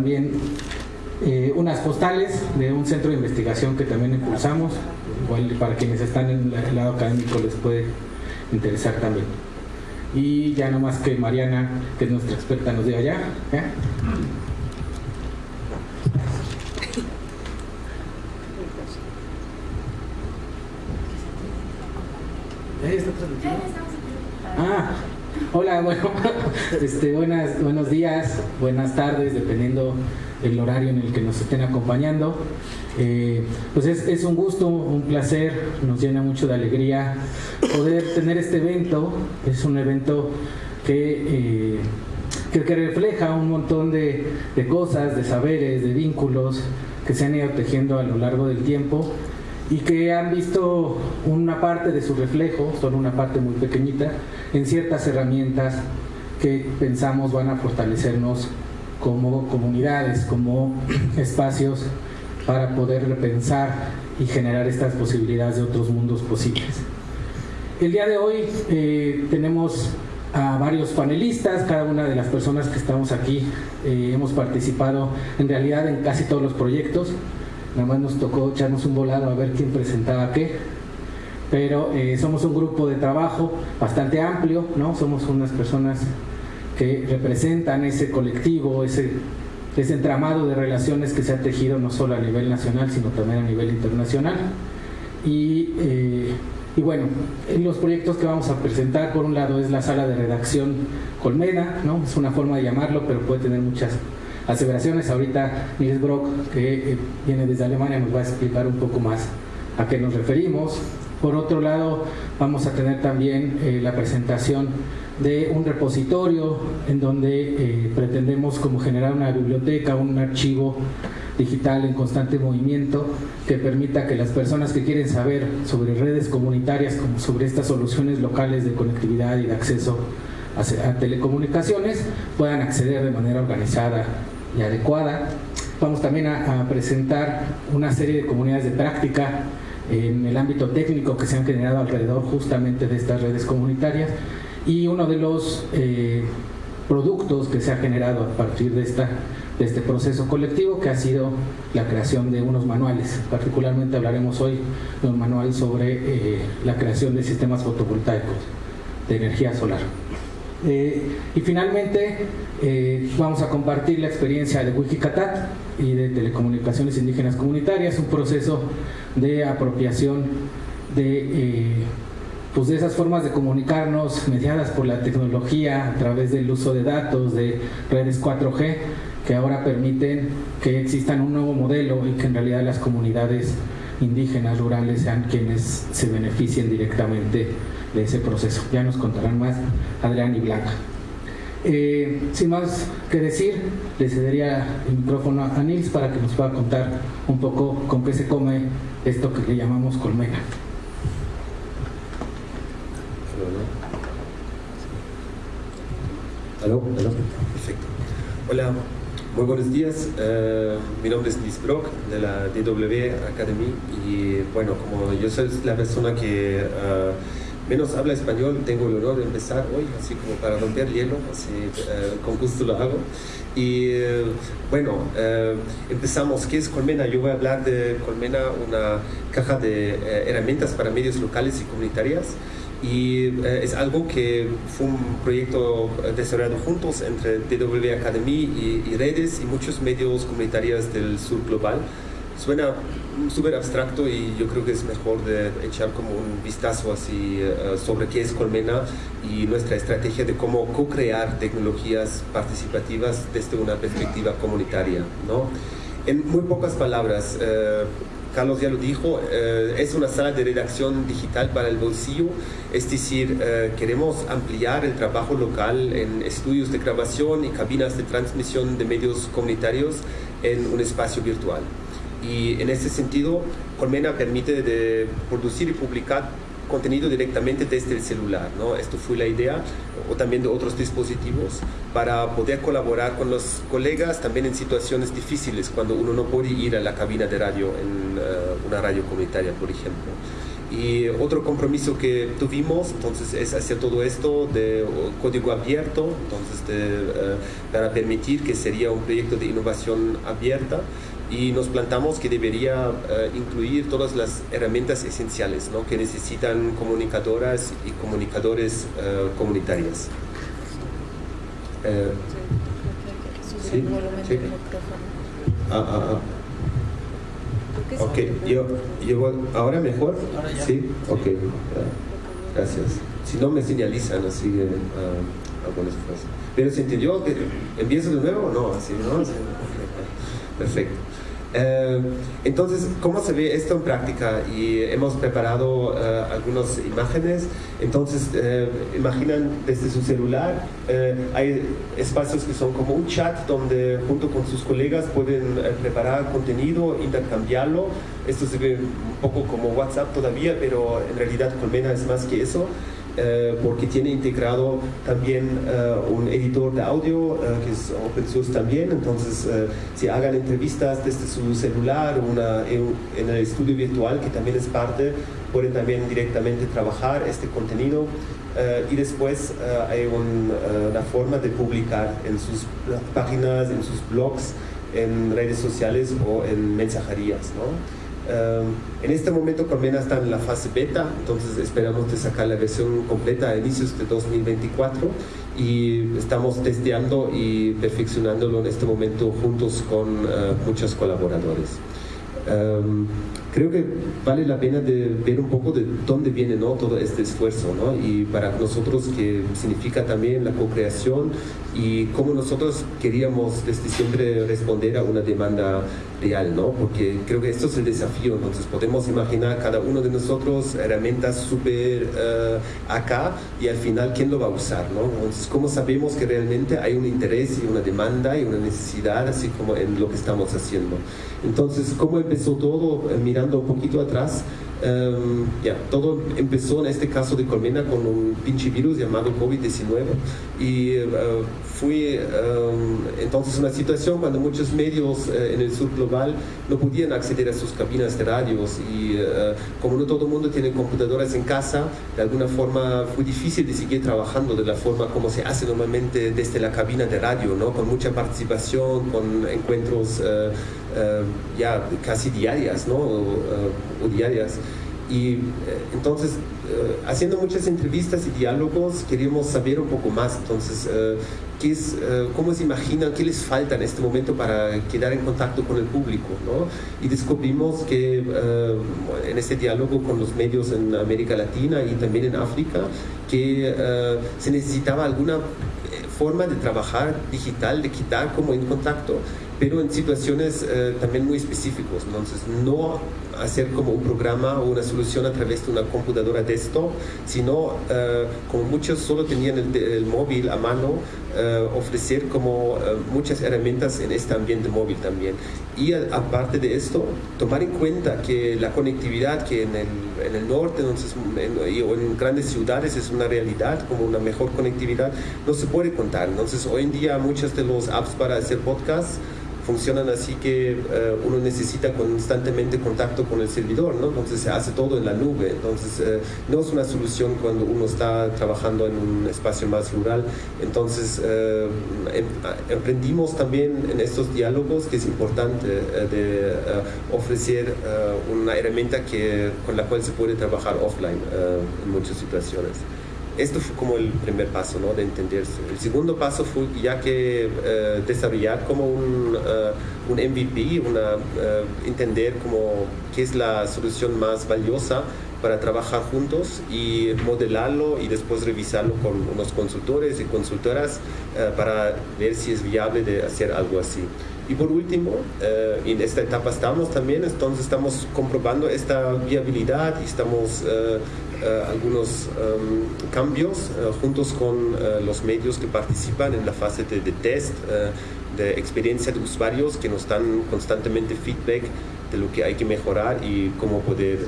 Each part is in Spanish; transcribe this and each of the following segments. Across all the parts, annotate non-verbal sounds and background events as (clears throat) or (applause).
también eh, unas postales de un centro de investigación que también impulsamos, igual para quienes están en el lado académico les puede interesar también. Y ya no más que Mariana, que es nuestra experta, nos diga ya. Ah, hola, bueno, (laughs) este, buenas, buenos días, buenas tardes, dependiendo el horario en el que nos estén acompañando. Eh, pues es, un gusto, un placer, nos llena mucho de alegría poder tener este evento. Es un evento que, eh, que, refleja un montón de, de cosas, de saberes, de vínculos que se han ido tejiendo a lo largo del tiempo y que han visto una parte de su reflejo, solo una parte muy pequeñita, en ciertas herramientas que pensamos van a fortalecernos como comunidades, como (clears throat) espacios para poder repensar y generar estas posibilidades de otros mundos posibles. El día de hoy eh, tenemos a varios panelistas, cada una de las personas que estamos aquí eh, hemos participado en realidad en casi todos los proyectos, nada más nos tocó echarnos un volado a ver quién presentaba qué, pero eh, somos un grupo de trabajo bastante amplio, ¿no? somos unas personas que representan ese colectivo, ese, ese entramado de relaciones que se ha tejido no solo a nivel nacional, sino también a nivel internacional. Y, eh, y bueno, en los proyectos que vamos a presentar, por un lado es la sala de redacción Colmena, ¿no? es una forma de llamarlo, pero puede tener muchas aseveraciones. Ahorita Nils Brock, que eh, viene desde Alemania, nos va a explicar un poco más a qué nos referimos. Por otro lado, vamos a tener también eh, la presentación de un repositorio en donde eh, pretendemos como generar una biblioteca, un archivo digital en constante movimiento que permita que las personas que quieren saber sobre redes comunitarias sobre estas soluciones locales de conectividad y de acceso a, telecomunicaciones puedan acceder de manera organizada y adecuada. Vamos también a presentar una serie de comunidades de práctica en el ámbito técnico que se han generado alrededor justamente de estas redes comunitarias y uno de los eh, productos que se ha generado a partir de, esta, este proceso colectivo que ha sido la creación de unos manuales. Particularmente hablaremos hoy de un manual sobre eh, la creación de sistemas fotovoltaicos de energía solar. Eh, y finalmente vamos a compartir la experiencia de Wikicatat y de Telecomunicaciones Indígenas Comunitarias, un proceso de apropiación de pues de esas formas de comunicarnos mediadas por la tecnología a través del uso de datos, de redes 4G, que ahora permiten que existan un nuevo modelo y que en realidad las comunidades indígenas rurales sean quienes se beneficien directamente de ese proceso. Ya nos contarán más Adrián y Blanca. Eh, sin más que decir, le cedería el micrófono a Nils para que nos pueda contar un poco con qué se come esto que le llamamos colmena. ¿Aló? Perfecto. Hola, muy buenos días. Eh, mi nombre es Liz Brock de la DW Academy y bueno, como yo soy la persona que eh, menos habla español, tengo el honor de empezar hoy, así como para romper hielo, así eh, con gusto lo hago. Y bueno, empezamos. ¿Qué es Colmena? Yo voy a hablar de Colmena, una caja de herramientas para medios locales y comunitarias y eh, es algo que fue un proyecto desarrollado juntos entre DW Academy y, redes y muchos medios comunitarios del sur global. Suena súper abstracto y yo creo que es mejor de echar como un vistazo así eh, sobre qué es Colmena y nuestra estrategia de cómo co-crear tecnologías participativas desde una perspectiva comunitaria. ¿no? En muy pocas palabras, eh, Carlos ya lo dijo, eh, es una sala de redacción digital para el bolsillo, es decir, eh, queremos ampliar el trabajo local en estudios de grabación y cabinas de transmisión de medios comunitarios en un espacio virtual. Y en ese sentido, Colmena permite producir y publicar contenido directamente desde el celular. ¿no? Esto fue la idea, o también de otros dispositivos, para poder colaborar con los colegas también en situaciones difíciles, cuando uno no puede ir a la cabina de radio en eh, una radio comunitaria, por ejemplo. Y otro compromiso que tuvimos, entonces, es hacer todo esto de código abierto, entonces, eh, para permitir que sería un proyecto de innovación abierta y nos plantamos que debería eh, incluir todas las herramientas esenciales ¿no? que necesitan comunicadoras y comunicadores uh, comunitarias. Eh, sí, sí. Ah, ah, ah. Ok, yo, yo, ¿ahora mejor? Sí, ok, gracias. Si no me señalizan así uh, algunas cosas. Pero se entendió que empiezo de nuevo, no, así, ¿no? (laughs) Perfecto. Eh, entonces, ¿cómo se ve esto en práctica? Y hemos preparado uh, algunas imágenes. Entonces, uh, imaginan desde su celular, uh, hay espacios que son como un chat donde junto con sus colegas pueden preparar contenido, intercambiarlo. Esto se ve un poco como WhatsApp todavía, pero en realidad Colmena es más que eso. Eh, porque tiene integrado también eh, un editor de audio eh, que es open source también, entonces si hagan entrevistas desde su celular una, en, el estudio virtual que también es parte, pueden también directamente trabajar este contenido y después hay una forma de publicar en sus páginas, en sus blogs, en redes sociales o en mensajerías. ¿no? En este momento Colmena está en la fase beta, entonces esperamos de sacar la versión completa a inicios de 2024 y estamos testeando y perfeccionándolo en este momento juntos con uh, muchos colaboradores. Creo que vale la pena de ver un poco de dónde viene ¿no? todo este esfuerzo ¿no? y para nosotros que significa también la co-creación y cómo nosotros queríamos desde siempre responder a una demanda real, ¿no? Porque creo que esto es el desafío, entonces podemos imaginar cada uno de nosotros herramientas súper uh, acá y al final quién lo va a usar, ¿no? Entonces, ¿cómo sabemos que realmente hay un interés y una demanda y una necesidad así como en lo que estamos haciendo? Entonces, ¿cómo empezó todo? Eh, mirando un poquito atrás, Um, ya, todo empezó en este caso de Colmena con un pinche virus llamado COVID-19 y uh, fue um, entonces una situación cuando muchos medios uh, en el sur global no podían acceder a sus cabinas de radios y uh, como no todo el mundo tiene computadoras en casa, de alguna forma fue difícil de seguir trabajando de la forma como se hace normalmente desde la cabina de radio, ¿no? con mucha participación, con encuentros ya casi diarias ¿no? o diarias. Y eh, entonces, eh, haciendo muchas entrevistas y diálogos, queríamos saber un poco más. Entonces, eh, ¿qué es, ¿cómo se imaginan? ¿Qué les falta en este momento para quedar en contacto con el público? ¿no? Y descubrimos que en este diálogo con los medios en América Latina y también en África, que se necesitaba alguna forma de trabajar digital, de quitar como en contacto, pero en situaciones también muy específicas. Entonces, no hacer como un programa o una solución a través de una computadora desktop, sino uh, como muchos solo tenían el, móvil a mano, uh, ofrecer como uh, muchas herramientas en este ambiente móvil también. Y aparte de esto, tomar en cuenta que la conectividad que en el, en el norte entonces, en, o en grandes ciudades es una realidad, como una mejor conectividad, no se puede contar. Entonces hoy en día muchos de los apps para hacer podcasts funcionan así que eh, uno necesita constantemente contacto con el servidor. Entonces se hace todo en la nube, entonces eh, no es una solución cuando uno está trabajando en un espacio más rural. Entonces eh, em, emprendimos también en estos diálogos que es importante de ofrecer una herramienta que, con la cual se puede trabajar offline en muchas situaciones esto fue como el primer paso, ¿no? De entenderse. El segundo paso fue ya que uh, desarrollar como un, uh, un MVP, una, uh, entender como qué es la solución más valiosa para trabajar juntos y modelarlo y después revisarlo con unos consultores y consultoras para ver si es viable de hacer algo así. Y por último, en esta etapa estamos también, entonces estamos comprobando esta viabilidad y estamos eh, algunos em, cambios eh, juntos con eh, los medios que participan en la fase de, test, de experiencia de usuarios que nos dan constantemente feedback de lo que hay que mejorar y cómo poder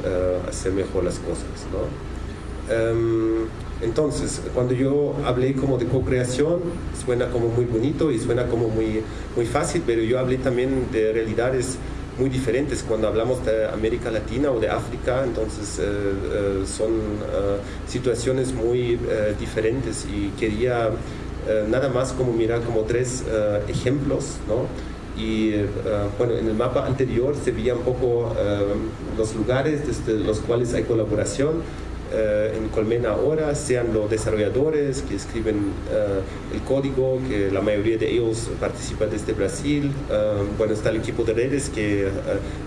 hacer mejor las cosas. ¿no? Em, entonces, cuando yo hablé como de co-creación, suena como muy bonito y suena como muy, muy fácil, pero yo hablé también de realidades muy diferentes. Cuando hablamos de América Latina o de África, entonces son situaciones muy diferentes y quería nada más como mirar como tres ejemplos, ¿no? y bueno, en el mapa anterior se veía un poco los lugares desde los cuales hay colaboración eh, en Colmena ahora, sean los desarrolladores que escriben eh, el código, que la mayoría de ellos participan desde Brasil. Eh, bueno, está el equipo de redes que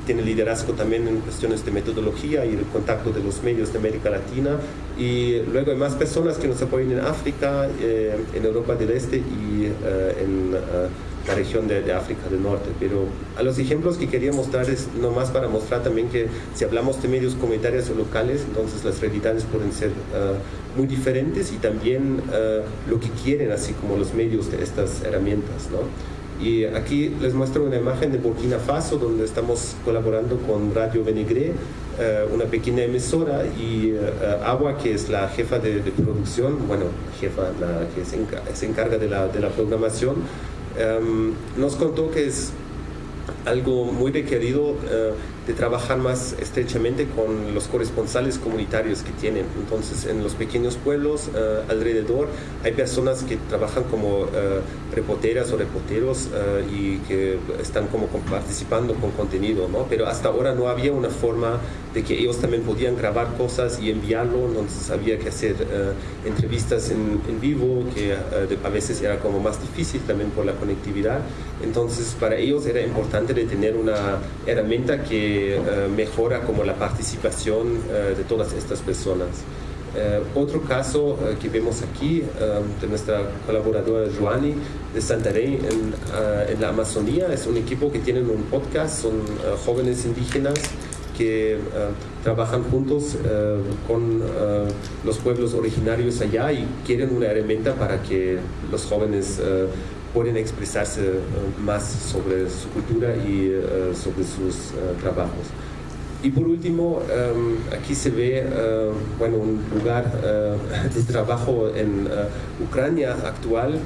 tiene liderazgo también en cuestiones de metodología y el contacto de los medios de América Latina. Y luego hay más personas que nos apoyan en África, en Europa del Este y en la región de, África del Norte. Pero a los ejemplos que quería mostrar es nomás para mostrar también que si hablamos de medios comunitarios o locales, entonces las realidades pueden ser uh, muy diferentes y también uh, lo que quieren, así como los medios de estas herramientas. ¿no? Y aquí les muestro una imagen de Burkina Faso, donde estamos colaborando con Radio Benegré, uh, una pequeña emisora, y Agua, que es la jefa de, producción, bueno, jefa, la que se encarga de la, de la programación, Em, nos contó que es algo muy requerido uh, de trabajar más estrechamente con los corresponsales comunitarios que tienen. Entonces, en los pequeños pueblos uh, alrededor hay personas que trabajan como uh, reporteras o reporteros y que están como participando con contenido, ¿no? Pero hasta ahora no había una forma de que ellos también podían grabar cosas y enviarlo, entonces había que hacer entrevistas en, en, vivo, que a veces era como más difícil también por la conectividad. Entonces, para ellos era importante de tener una herramienta que eh, mejora como la participación eh, de todas estas personas. Eh, otro caso que vemos aquí de nuestra colaboradora Joani de Santarém en, en, la Amazonía es un equipo que tienen un podcast, son jóvenes indígenas que trabajan juntos con los pueblos originarios allá y quieren una herramienta para que los jóvenes pueden expresarse eh, más sobre su cultura y eh, sobre sus eh, trabajos. Y por último, aquí se ve bueno, un lugar (laughs) de trabajo en Ucrania actual.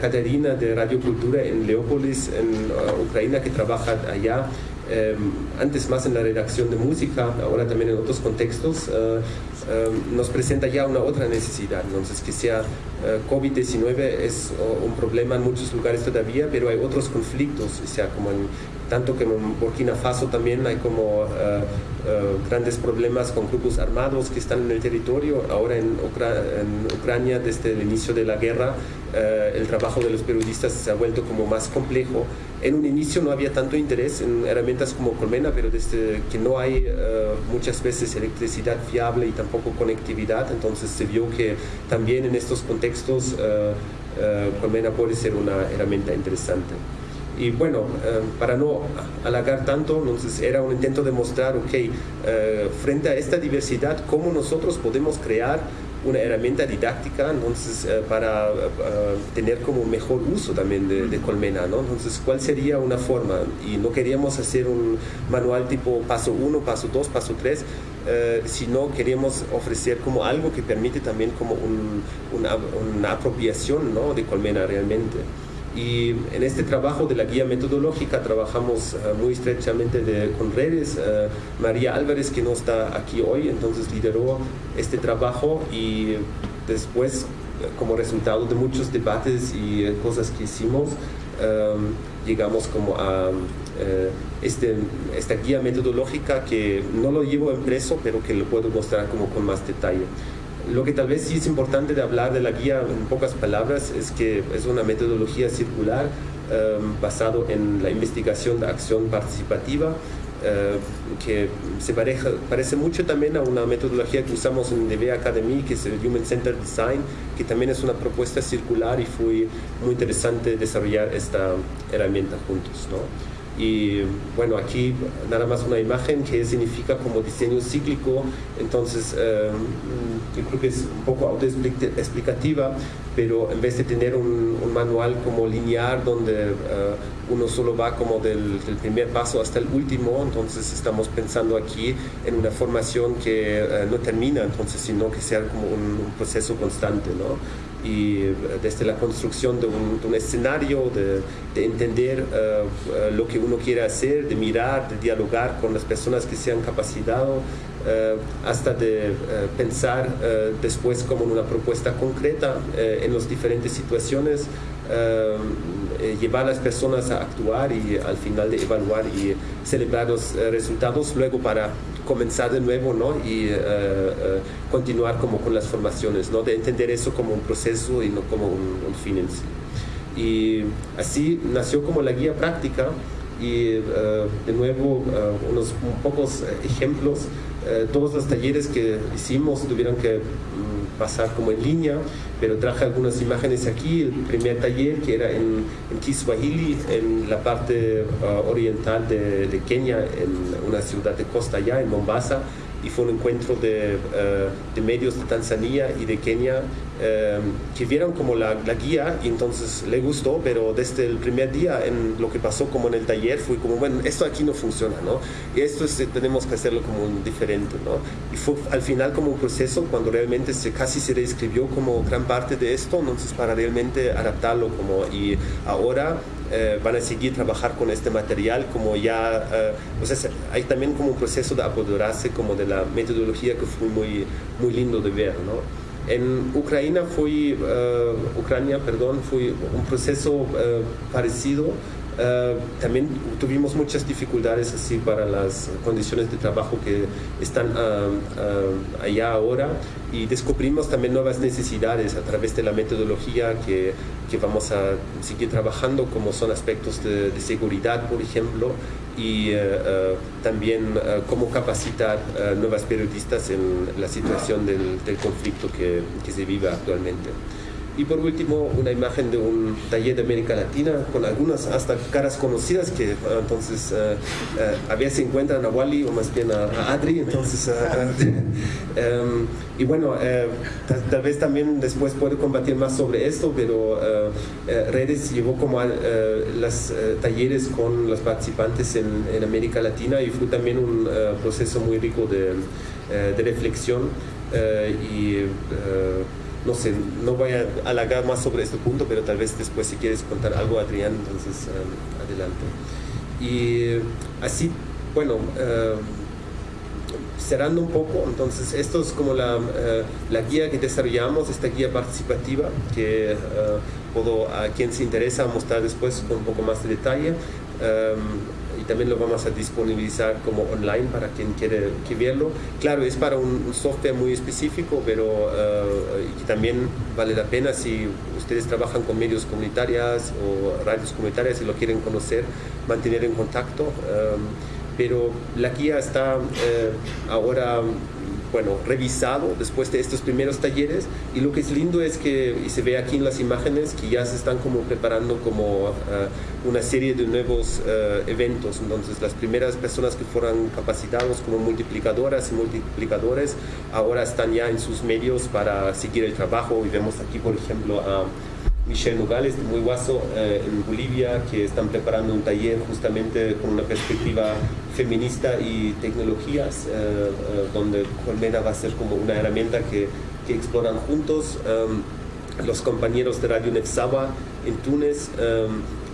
Caterina de Radio Cultura en Leópolis, en Ucrania, que trabaja allá Em, antes más en la redacción de música, ahora también en otros contextos, eh, em, nos presenta ya una otra necesidad. Entonces, que sea eh, COVID-19 es un problema en muchos lugares todavía, pero hay otros conflictos, o sea, como en, tanto que en Burkina Faso también hay como eh, grandes problemas con grupos armados que están en el territorio. Ahora en, Ucrania, desde el inicio de la guerra, el trabajo de los periodistas se ha vuelto como más complejo en un inicio no había tanto interés en herramientas como Colmena, pero desde que no hay eh, muchas veces electricidad fiable y tampoco conectividad, entonces se vio que también en estos contextos Colmena puede ser una herramienta interesante. Y bueno, para no halagar tanto, entonces era un intento de mostrar, ok, frente a esta diversidad, cómo nosotros podemos crear una herramienta didáctica entonces, eh, para eh, tener como mejor uso también de, Colmena. ¿no? Entonces, ¿cuál sería una forma? Y no queríamos hacer un manual tipo paso 1, paso 2, paso 3, eh, sino queríamos ofrecer como algo que permite también como una, una, apropiación ¿no? de Colmena realmente. Y en este trabajo de la guía metodológica trabajamos eh, muy estrechamente con redes. Eh, María Álvarez, que no está aquí hoy, entonces lideró este trabajo y después, como resultado de muchos debates y eh, cosas que hicimos, llegamos como a este, esta guía metodológica que no lo llevo impreso, pero que lo puedo mostrar como con más detalle. Lo que tal vez sí es importante de hablar de la guía en pocas palabras es que es una metodología circular um, basado en la investigación de acción participativa uh, que se pareja, parece mucho también a una metodología que usamos en DB Academy, que es el Human Centered Design, que también es una propuesta circular y fue muy interesante desarrollar esta herramienta juntos. ¿no? Y bueno, aquí nada más una imagen que significa como diseño cíclico, entonces yo creo que es un poco autoexplicativa, pero en vez de tener un, manual como lineal donde eh, uno solo va como del, primer paso hasta el último, entonces estamos pensando aquí en una formación que eh, no termina, entonces, sino que sea como un, un proceso constante, ¿no? Y desde la construcción de un, escenario, de, entender lo que uno quiere hacer, de mirar, de dialogar con las personas que se han capacitado, hasta de pensar después como en una propuesta concreta en las diferentes situaciones eh, llevar a las personas a actuar y al final de evaluar y celebrar los eh, resultados luego para comenzar de nuevo ¿no? y eh, continuar como con las formaciones, ¿no? de entender eso como un proceso y no como un, fin en sí. Y así nació como la guía práctica y de nuevo unos pocos ejemplos. todos los talleres que hicimos tuvieron que mm, pasar como en línea pero traje algunas imágenes aquí, el primer taller que era en, en Kiswahili, en la parte uh, oriental de, de, Kenia, en una ciudad de costa allá, en Mombasa, y fue un encuentro de, uh, de medios de Tanzania y de Kenia um, que vieron como la, la, guía y entonces le gustó, pero desde el primer día en lo que pasó como en el taller fue como, bueno, esto aquí no funciona, ¿no? Y esto es, tenemos que hacerlo como diferente, ¿no? Y fue al final como un proceso cuando realmente se, casi se reescribió como gran parte de esto, entonces para realmente adaptarlo como y ahora eh, van a seguir trabajar con este material como ya, eh, o sea, hay también como un proceso de apoderarse como de la metodología que fue muy, muy lindo de ver, ¿no? En Ucrania fue, eh, Ucrania, perdón, fue un proceso parecido eh, también tuvimos muchas dificultades así para las condiciones de trabajo que están ah, ah, allá ahora y descubrimos también nuevas necesidades a través de la metodología que, que vamos a seguir trabajando como son aspectos de, seguridad por ejemplo y eh, eh, también cómo capacitar nuevas periodistas en la situación del, del conflicto que, que se vive actualmente. Y por último, una imagen de un taller de América Latina con algunas hasta caras conocidas que ah, entonces uh, uh, a veces encuentran a Wally o más bien a, Adri. Entonces, um, (laughs) y bueno, tal, vez también después puedo compartir más sobre esto, pero Redes llevó como a, los talleres con los participantes en, en, América Latina y fue también un proceso muy rico de, de reflexión y no sé, no voy a halagar más sobre este punto, pero tal vez después si quieres contar algo, Adrián, entonces um, adelante. Y así, bueno, um, cerrando un poco, entonces esto es como la, uh, la, guía que desarrollamos, esta guía participativa, que uh, puedo a quien se interesa mostrar después con un poco más de detalle. Um, también lo vamos a disponibilizar como online para quien quiere que verlo. Claro, es para un, software muy específico, pero uh, también vale la pena si ustedes trabajan con medios comunitarias o radios comunitarias y lo quieren conocer, mantener en contacto. Um, pero la guía está uh, ahora bueno, revisado después de estos primeros talleres. Y lo que es lindo es que, y se ve aquí en las imágenes, que ya se están como preparando como uh, una serie de nuevos uh, eventos, entonces las primeras personas que fueron capacitados como multiplicadoras y multiplicadores ahora están ya en sus medios para seguir el trabajo. Y vemos aquí por ejemplo a Michelle Nogales de Muy Guaso eh, en Bolivia, que están preparando un taller justamente con una perspectiva feminista y tecnologías, eh, eh, donde Colmena va a ser como una herramienta que, que exploran juntos. los compañeros de Radio Nefsaba en Túnez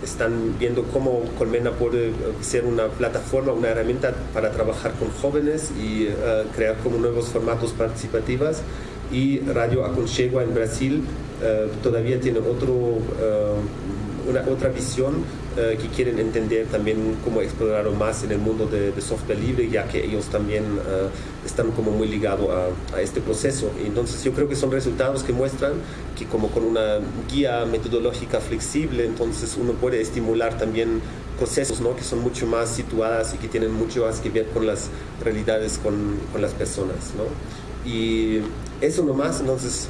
están viendo cómo Colmena puede ser una plataforma, una herramienta para trabajar con jóvenes y crear como nuevos formatos participativos y Radio Aconchegua en Brasil todavía tiene otro, eh, una, otra visión eh, que quieren entender también cómo explorar más en el mundo de, software libre, ya que ellos también están como muy ligados a, a, este proceso. entonces yo creo que son resultados que muestran que como con una guía metodológica flexible, entonces uno puede estimular también procesos ¿no? que son mucho más situadas y que tienen mucho más que ver con las realidades con, con las personas. ¿no? Y eso nomás, entonces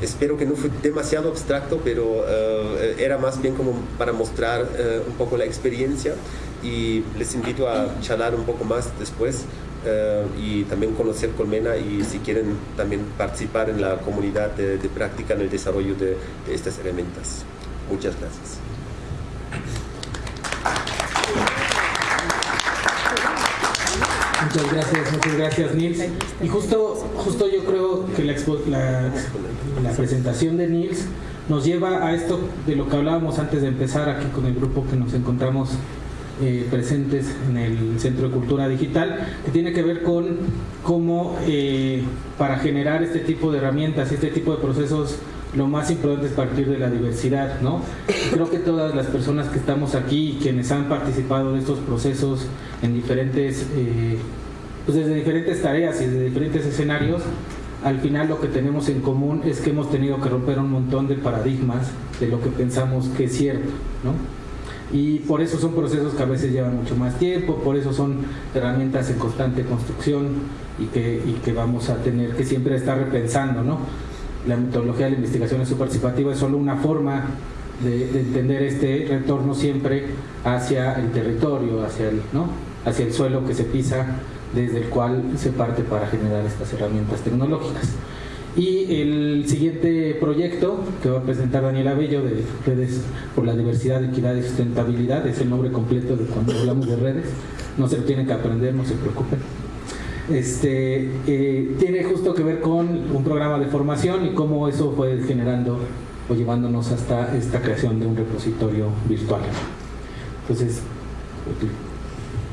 espero que no fue demasiado abstracto, pero eh, era más bien como para mostrar eh, un poco la experiencia y les invito a charlar un poco más después eh, y también conocer Colmena y si quieren también participar en la comunidad de, práctica en el desarrollo de, de estas herramientas. Muchas gracias. Muchas gracias, muchas gracias Nils. Y justo, justo yo creo que la, presentación de Nils nos lleva a esto de lo que hablábamos antes de empezar aquí con el grupo que nos encontramos eh, presentes en el Centro de Cultura Digital, que tiene que ver con cómo eh, para generar este tipo de herramientas, este tipo de procesos, lo más importante es partir de la diversidad, ¿no? Creo que todas las personas que estamos aquí y quienes han participado de estos procesos en diferentes, eh, pues desde diferentes tareas y desde diferentes escenarios, al final lo que tenemos en común es que hemos tenido que romper un montón de paradigmas de lo que pensamos que es cierto, ¿no? Y por eso son procesos que a veces llevan mucho más tiempo, por eso son herramientas en constante construcción y que, vamos a tener que siempre estar repensando, ¿no? La metodología de la investigación participativa es solo una forma de, de, entender este retorno siempre hacia el territorio, hacia el, ¿no? hacia el suelo que se pisa desde el cual se parte para generar estas herramientas tecnológicas. Y el siguiente proyecto que va a presentar Daniela Bello de Redes por la Diversidad, Equidad y Sustentabilidad, es el nombre completo de cuando hablamos de redes, no se lo tienen que aprender, no se preocupen. Este, eh, tiene justo que ver con un programa de formación y cómo eso fue generando o llevándonos hasta esta creación de un repositorio virtual. Entonces,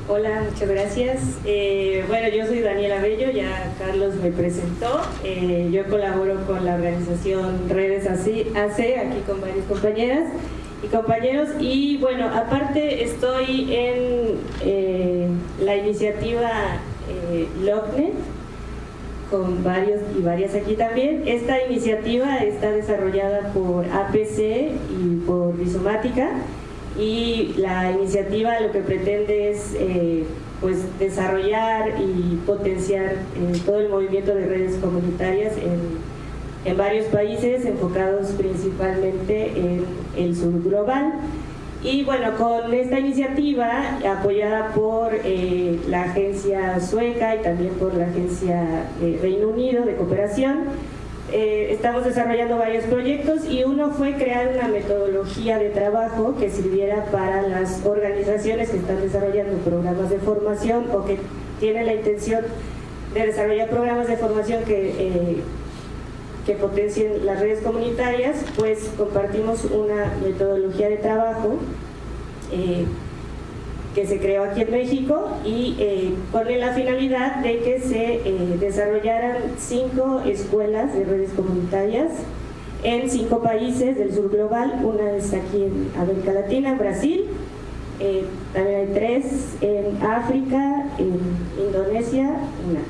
Hola, muchas gracias. Eh, bueno, yo soy Daniela Bello, ya Carlos me presentó. Eh, yo colaboro con la organización Redes AC, aquí con varias compañeras y compañeros. Y bueno, aparte estoy en eh, la iniciativa eh, LOCNET, con varios y varias aquí también. Esta iniciativa está desarrollada por APC y por Rizomática y la iniciativa lo que pretende es eh, pues desarrollar y potenciar eh, todo el movimiento de redes comunitarias en, en, varios países enfocados principalmente en el sur global. Y bueno, con esta iniciativa apoyada por eh, la agencia sueca y también por la agencia Reino Unido de cooperación eh, estamos desarrollando varios proyectos y uno fue crear una metodología de trabajo que sirviera para las organizaciones que están desarrollando programas de formación o que tienen la intención de desarrollar programas de formación que, eh, que potencien las redes comunitarias, pues compartimos una metodología de trabajo eh, que se creó aquí en México y eh, con la finalidad de que se eh, desarrollaran cinco escuelas de redes comunitarias en cinco países del sur global, una está aquí en América Latina, Brasil, eh, también hay tres en África, en Indonesia, una,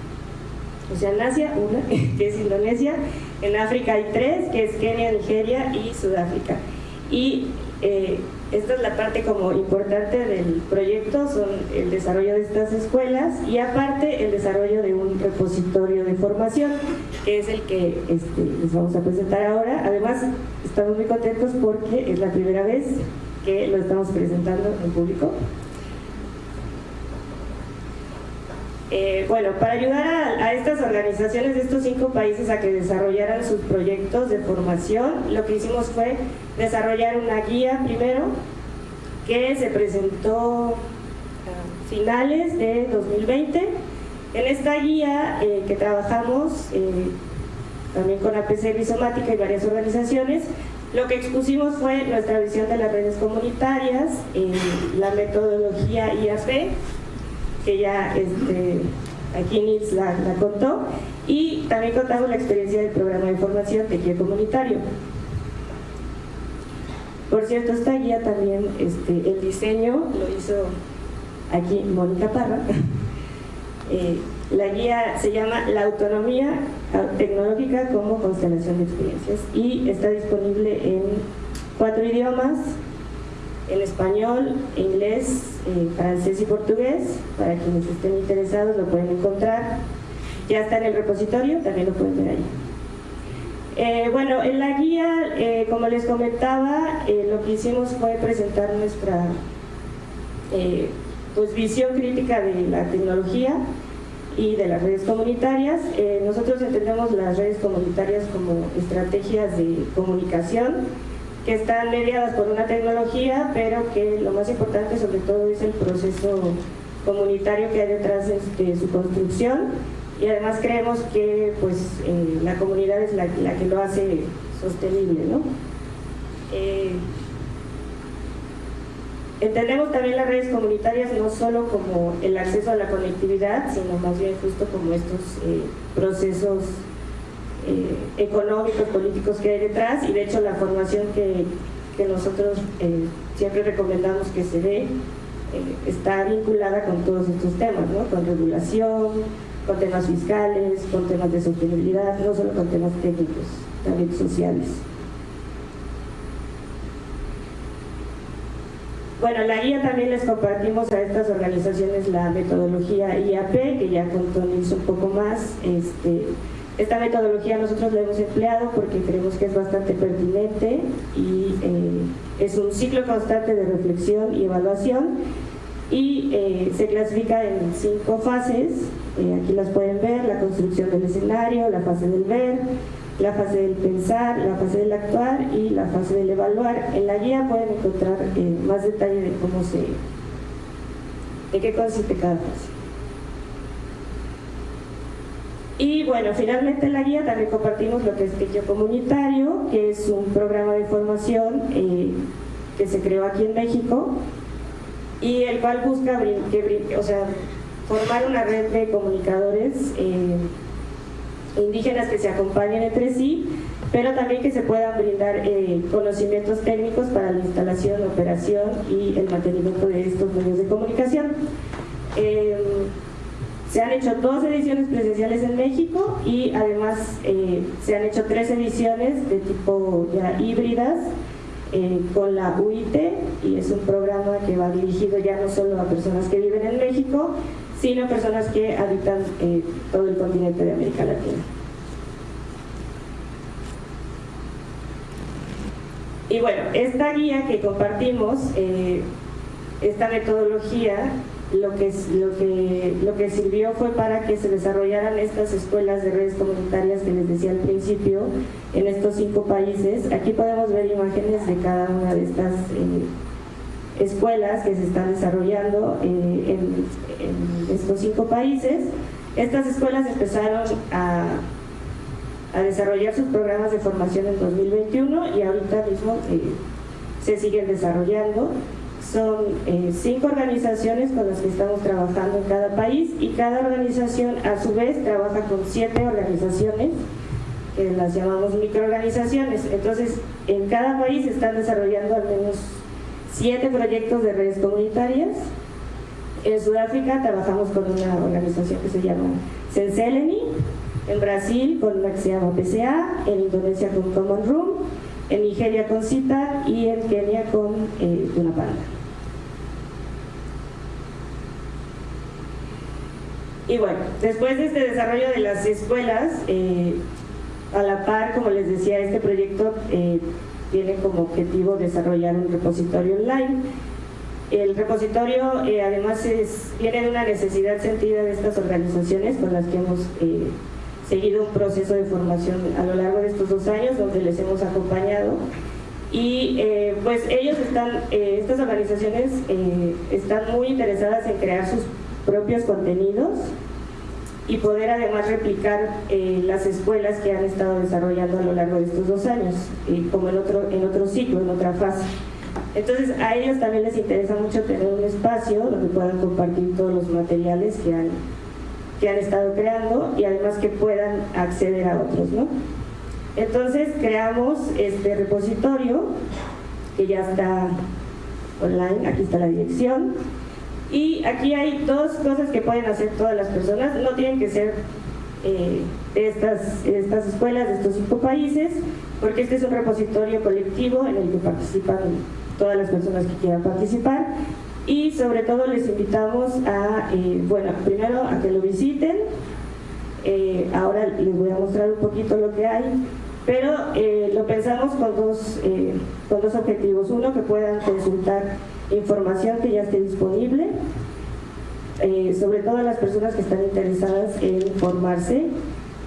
o sea, en Asia, una, (laughs) que es Indonesia, en África hay tres, que es Kenia, Nigeria y Sudáfrica. Y esta es la parte como importante del proyecto, son el desarrollo de estas escuelas y aparte el desarrollo de un repositorio de formación, que es el que este, les vamos a presentar ahora. Además, estamos muy contentos porque es la primera vez que lo estamos presentando en público. Eh, bueno, para ayudar a, estas organizaciones de estos cinco países a que desarrollaran sus proyectos de formación, lo que hicimos fue desarrollar una guía primero que se presentó a finales de 2020. En esta guía eh, que trabajamos eh, también con APC Rizomática y varias organizaciones, lo que expusimos fue nuestra visión de las redes comunitarias, la metodología IAP, que ya este, aquí Nils la, la, contó, y también contamos la experiencia del programa de formación Tequio Comunitario. Por cierto, esta guía también, este, el diseño lo hizo aquí Mónica Parra. (laughs) eh, la guía se llama La autonomía tecnológica como constelación de experiencias y está disponible en cuatro idiomas, en español, inglés, eh, francés y portugués. Para quienes estén interesados lo pueden encontrar. Ya está en el repositorio, también lo pueden ver ahí. Eh, bueno, en la guía, eh, como les comentaba, lo que hicimos fue presentar nuestra pues, visión crítica de la tecnología y de las redes comunitarias. Nosotros entendemos las redes comunitarias como estrategias de comunicación que están mediadas por una tecnología, pero que lo más importante sobre todo es el proceso comunitario que hay detrás de su construcción y además creemos que pues, eh, la comunidad es la, que lo hace sostenible. ¿no? Eh, entendemos también las redes comunitarias no solo como el acceso a la conectividad, sino más bien justo como estos eh, procesos económicos, políticos que hay detrás y de hecho la formación que, que nosotros siempre recomendamos que se dé está vinculada con todos estos temas, ¿no? con regulación, con temas fiscales, con temas de sostenibilidad, no solo con temas técnicos, también sociales. Bueno, la guía también les compartimos a estas organizaciones la metodología IAP, que ya contó un poco más. Este, esta metodología nosotros la hemos empleado porque creemos que es bastante pertinente y eh, es un ciclo constante de reflexión y evaluación y eh, se clasifica en cinco fases, eh, aquí las pueden ver, la construcción del escenario, la fase del ver, la fase del pensar, la fase del actuar y la fase del evaluar. En la guía pueden encontrar más detalle de cómo se, de qué consiste cada fase. Y bueno, finalmente en la guía también compartimos lo que es Techo Comunitario, que es un programa de formación que se creó aquí en México y el cual busca que, o sea, formar una red de comunicadores eh, indígenas que se acompañen entre sí, pero también que se puedan brindar eh, conocimientos técnicos para la instalación, operación y el mantenimiento de estos medios de comunicación. Eh, se han hecho dos ediciones presenciales en México y además se han hecho tres ediciones de tipo ya híbridas eh, con la UIT y es un programa que va dirigido ya no solo a personas que viven en México, sino a personas que habitan eh, todo el continente de América Latina. Y bueno, esta guía que compartimos, eh, esta metodología lo que, lo, que, lo que sirvió fue para que se desarrollaran estas escuelas de redes comunitarias que les decía al principio en estos cinco países. Aquí podemos ver imágenes de cada una de estas eh, escuelas que se están desarrollando eh, en, estos cinco países. Estas escuelas empezaron a, desarrollar sus programas de formación en 2021 y ahorita mismo eh, se siguen desarrollando. Son eh, cinco organizaciones con las que estamos trabajando en cada país y cada organización a su vez trabaja con siete organizaciones que las llamamos microorganizaciones. Entonces, en cada país están desarrollando al menos siete proyectos de redes comunitarias. En Sudáfrica trabajamos con una organización que se llama Senseleni, en Brasil con la que se llama PCA, en Indonesia con Common Room, en Nigeria con CITA y en Kenia con eh, Panda. Y bueno, después de este desarrollo de las escuelas, eh, a la par, como les decía, este proyecto eh, tiene como objetivo desarrollar un repositorio online. El repositorio eh, además es, viene de una necesidad sentida de estas organizaciones con las que hemos seguido un proceso de formación a lo largo de estos dos años donde les hemos acompañado y pues ellos están, estas organizaciones están muy interesadas en crear sus propios contenidos y poder además replicar eh, las escuelas que han estado desarrollando a lo largo de estos dos años, y como en otro, en otro ciclo, en otra fase. Entonces a ellos también les interesa mucho tener un espacio donde puedan compartir todos los materiales que han, que han estado creando y además que puedan acceder a otros. ¿no? Entonces creamos este repositorio que ya está online, aquí está la dirección, y aquí hay dos cosas que pueden hacer todas las personas, no tienen que ser eh, estas, estas escuelas de estos cinco países, porque este es un repositorio colectivo en el que participan todas las personas que quieran participar y sobre todo les invitamos a, eh, bueno, primero a que lo visiten, eh, ahora les voy a mostrar un poquito lo que hay, pero lo pensamos con dos, con dos objetivos, uno que puedan consultar información que ya esté disponible, eh, sobre todo las personas que están interesadas en formarse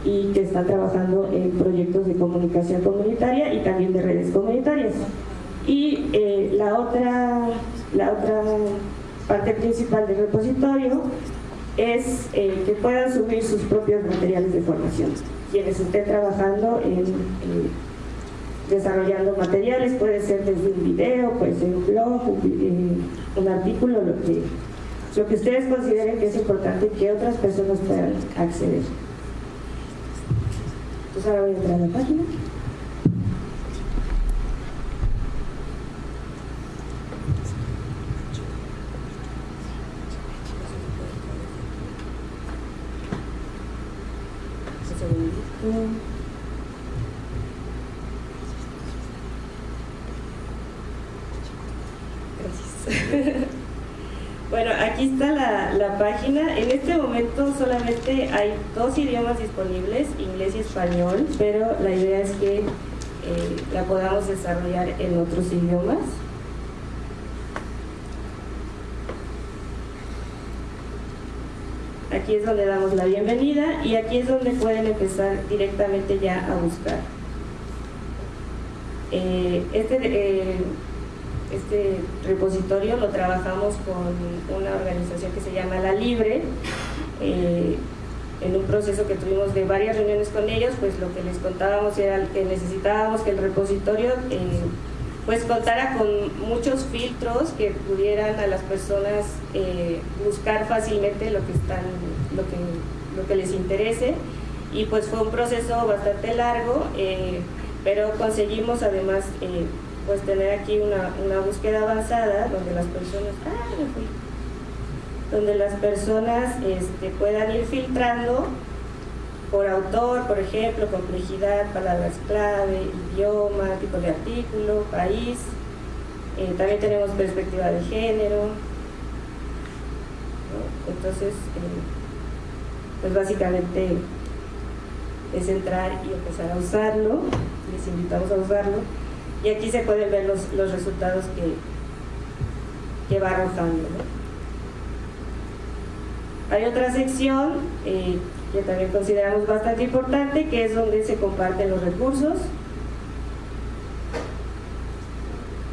y que están trabajando en proyectos de comunicación comunitaria y también de redes comunitarias. Y eh, la, otra, la otra parte principal del repositorio es eh, que puedan subir sus propios materiales de formación. Quienes estén trabajando en desarrollando materiales, puede ser desde un video, puede ser un blog, un, un artículo, lo que, lo que ustedes consideren que es importante que otras personas puedan acceder. Entonces ahora voy a entrar a la página. (laughs) Bueno, aquí está la, página. En este momento solamente hay dos idiomas disponibles, inglés y español, pero la idea es que eh, la podamos desarrollar en otros idiomas. Aquí es donde damos la bienvenida y aquí es donde pueden empezar directamente ya a buscar. Eh, este, eh, este repositorio lo trabajamos con una organización que se llama La Libre, eh, en un proceso que tuvimos de varias reuniones con ellos, pues lo que les contábamos era que necesitábamos que el repositorio pues contara con muchos filtros que pudieran a las personas eh, buscar fácilmente lo que están, lo que, lo que les interese. Y pues fue un proceso bastante largo, pero conseguimos además pues tener aquí una, una búsqueda avanzada donde las personas, ah, donde las personas este, puedan ir filtrando por autor, por ejemplo, complejidad, palabras clave, idioma, tipo de artículo, país. Eh, también tenemos perspectiva de género. Entonces, eh, pues básicamente es entrar y empezar a usarlo. Les invitamos a usarlo y aquí se pueden ver los, los resultados que, que va arrojando. Hay otra sección eh, que también consideramos bastante importante, que es donde se comparten los recursos.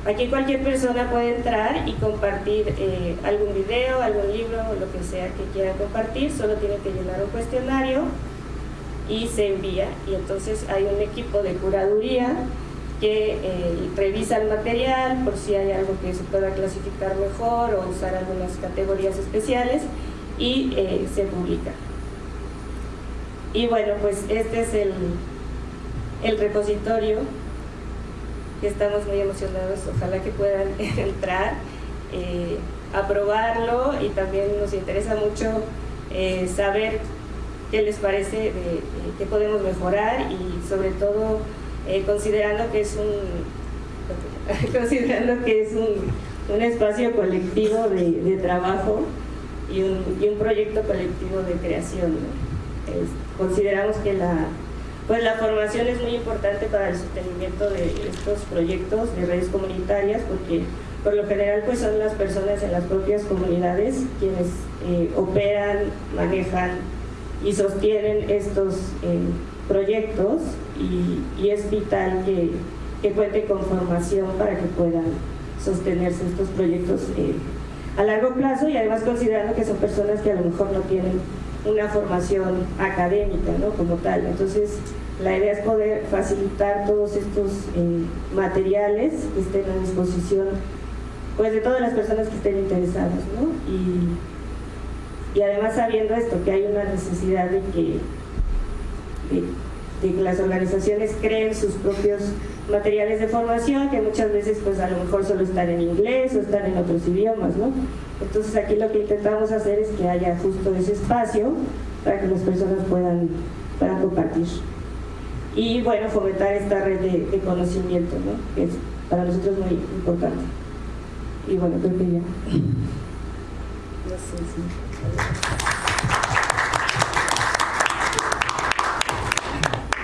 Aquí cualquier persona puede entrar y compartir eh, algún video, algún libro, lo que sea que quiera compartir, solo tiene que llenar un cuestionario y se envía. Y entonces hay un equipo de curaduría que eh, revisa el material por si hay algo que se pueda clasificar mejor o usar algunas categorías especiales y eh, se publica. Y bueno, pues este es el, el repositorio que estamos muy emocionados, ojalá que puedan (laughs) entrar, eh, aprobarlo y también nos interesa mucho saber qué les parece, de, qué podemos mejorar y sobre todo eh, considerando que es un (laughs) considerando que es un, un espacio colectivo de, trabajo y un, y un, proyecto colectivo de creación. Consideramos que la, pues la formación es muy importante para el sostenimiento de estos proyectos de redes comunitarias porque por lo general pues son las personas en las propias comunidades quienes eh, operan, manejan y sostienen estos eh, proyectos y, es vital que, que con formación para que puedan sostenerse estos proyectos eh, a largo plazo y además considerando que son personas que a lo mejor no tienen una formación académica ¿no? como tal. Entonces, la idea es poder facilitar todos estos eh, materiales que estén a disposición pues, de todas las personas que estén interesadas. ¿no? Y, y además sabiendo esto, que hay una necesidad de que de, que las organizaciones creen sus propios materiales de formación que muchas veces pues a lo mejor solo están en inglés o están en otros idiomas, ¿no? Entonces aquí lo que intentamos hacer es que haya justo ese espacio para que las personas puedan, puedan compartir. Y bueno, fomentar esta red de, conocimiento, ¿no? Que es para nosotros muy importante. Y bueno, creo que ya. No sé si...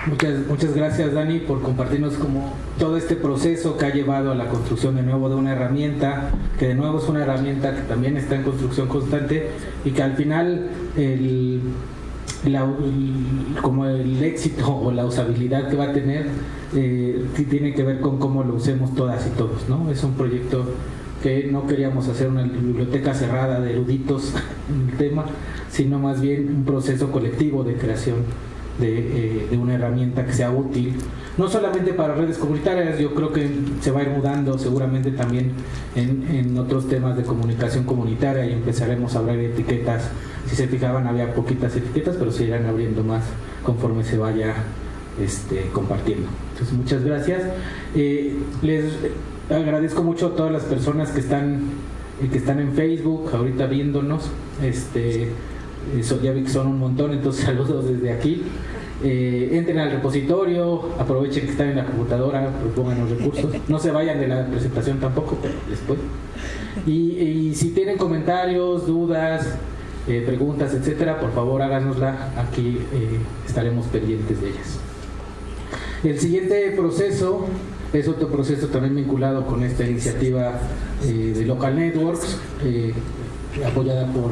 Muchas, muchas gracias Dani por compartirnos como todo este proceso que ha llevado a la construcción de nuevo de una herramienta, que de nuevo es una herramienta que también está en construcción constante y que al final el, como el éxito o la usabilidad que va a tener eh, tiene que ver con cómo lo usemos todas y todos, ¿no? Es un proyecto que no queríamos hacer una biblioteca cerrada de eruditos (laughs) en el tema, sino más bien un proceso colectivo de creación de, de, una herramienta que sea útil, no solamente para redes comunitarias, yo creo que se va a ir mudando seguramente también en, en otros temas de comunicación comunitaria y empezaremos a hablar de etiquetas. Si se fijaban había poquitas etiquetas, pero se irán abriendo más conforme se vaya este, compartiendo. Entonces, muchas gracias. Eh, les agradezco mucho a todas las personas que están, eh, que están en Facebook, ahorita viéndonos. Este, vi que son un montón, entonces (laughs) saludos desde aquí. Eh, entren al repositorio, aprovechen que están en la computadora, propongan los recursos. No se vayan de la presentación tampoco, pero después. Y, si tienen comentarios, dudas, preguntas, etcétera, por favor háganosla. Aquí estaremos pendientes de ellas. El siguiente proceso es otro proceso también vinculado con esta iniciativa eh, de Local Networks, eh, apoyada por,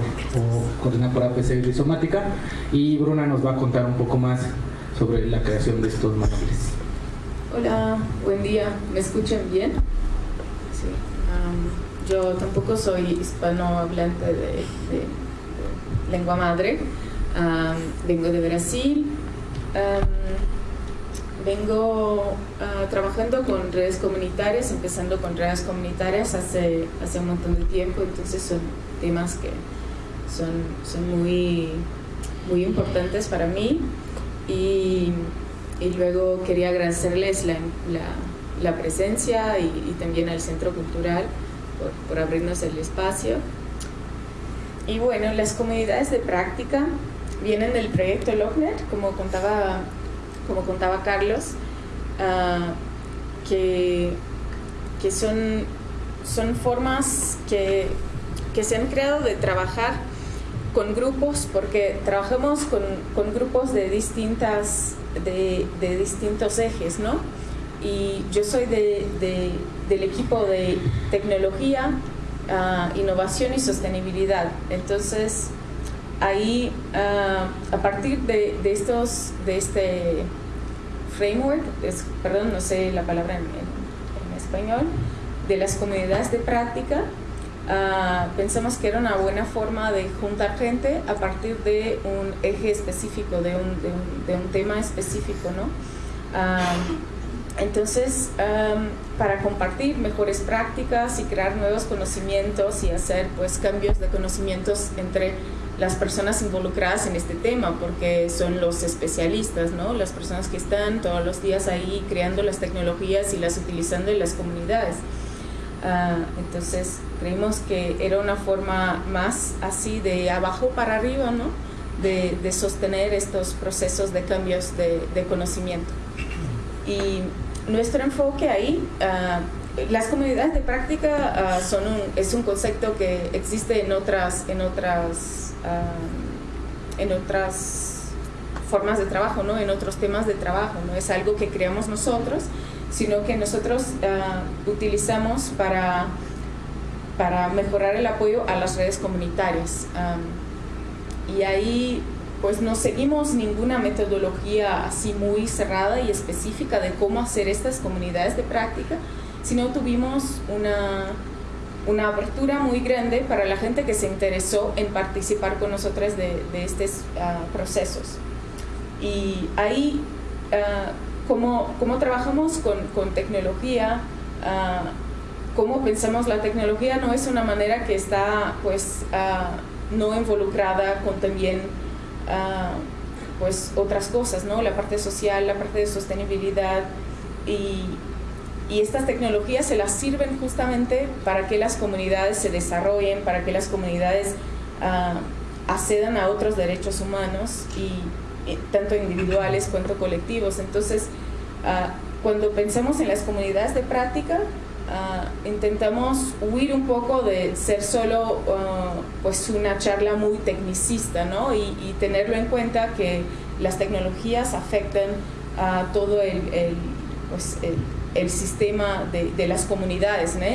coordinada por APC Rizomática, y Bruna nos va a contar un poco más sobre la creación de estos manuales. Hola, buen día, ¿me escuchan bien? Sí. yo tampoco soy hispanohablante de, lengua madre, vengo de Brasil vengo ah, trabajando con redes comunitarias, empezando con redes comunitarias hace, hace un montón de tiempo, entonces son temas que son, son muy, muy importantes para mí y, y luego quería agradecerles la, la, la presencia y, y, también al Centro Cultural por, por abrirnos el espacio. Y bueno, las comunidades de práctica vienen del proyecto Lochner, como contaba como contaba Carlos, ah, que, que son, son formas que, que, se han creado de trabajar con grupos, porque trabajamos con, con grupos de, distintas, de, de, distintos ejes, ¿no? Y yo soy de, del equipo de tecnología, uh, innovación y sostenibilidad. Entonces, ahí, uh, a partir de, estos, de este framework, es, perdón, no sé la palabra en, español, de las comunidades de práctica, uh, pensamos que era una buena forma de juntar gente a partir de un eje específico, de un, tema específico, ¿no? Uh, entonces, para compartir mejores prácticas y crear nuevos conocimientos y hacer pues cambios de conocimientos entre las personas involucradas en este tema, porque son los especialistas, ¿no? las personas que están todos los días ahí creando las tecnologías y las utilizando en las comunidades. Uh, entonces creímos que era una forma más así de abajo para arriba, ¿no? de, de sostener estos procesos de cambios de, de, conocimiento. Y nuestro enfoque ahí, uh, las comunidades de práctica uh, son un, es un concepto que existe en otras, en otras en otras formas de trabajo, ¿no? en otros temas de trabajo. No es algo que creamos nosotros, sino que nosotros uh, utilizamos para, para mejorar el apoyo a las redes comunitarias. Um, y ahí pues no seguimos ninguna metodología así muy cerrada y específica de cómo hacer estas comunidades de práctica, sino tuvimos una una apertura muy grande para la gente que se interesó en participar con nosotros de, de estos uh, procesos. Y ahí, uh, como, trabajamos con, con tecnología, uh, cómo pensamos la tecnología no es una manera que está pues no involucrada con también pues otras cosas, ¿no? La parte social, la parte de sostenibilidad y, y estas tecnologías se las sirven justamente para que las comunidades se desarrollen, para que las comunidades uh, accedan a otros derechos humanos, y, y, tanto individuales cuanto colectivos. Entonces, uh, cuando pensamos en las comunidades de práctica, uh, intentamos huir un poco de ser solo pues una charla muy tecnicista, ¿no? Y, y, tenerlo en cuenta que las tecnologías afectan a todo el, pues, el sistema de, las comunidades, ¿no?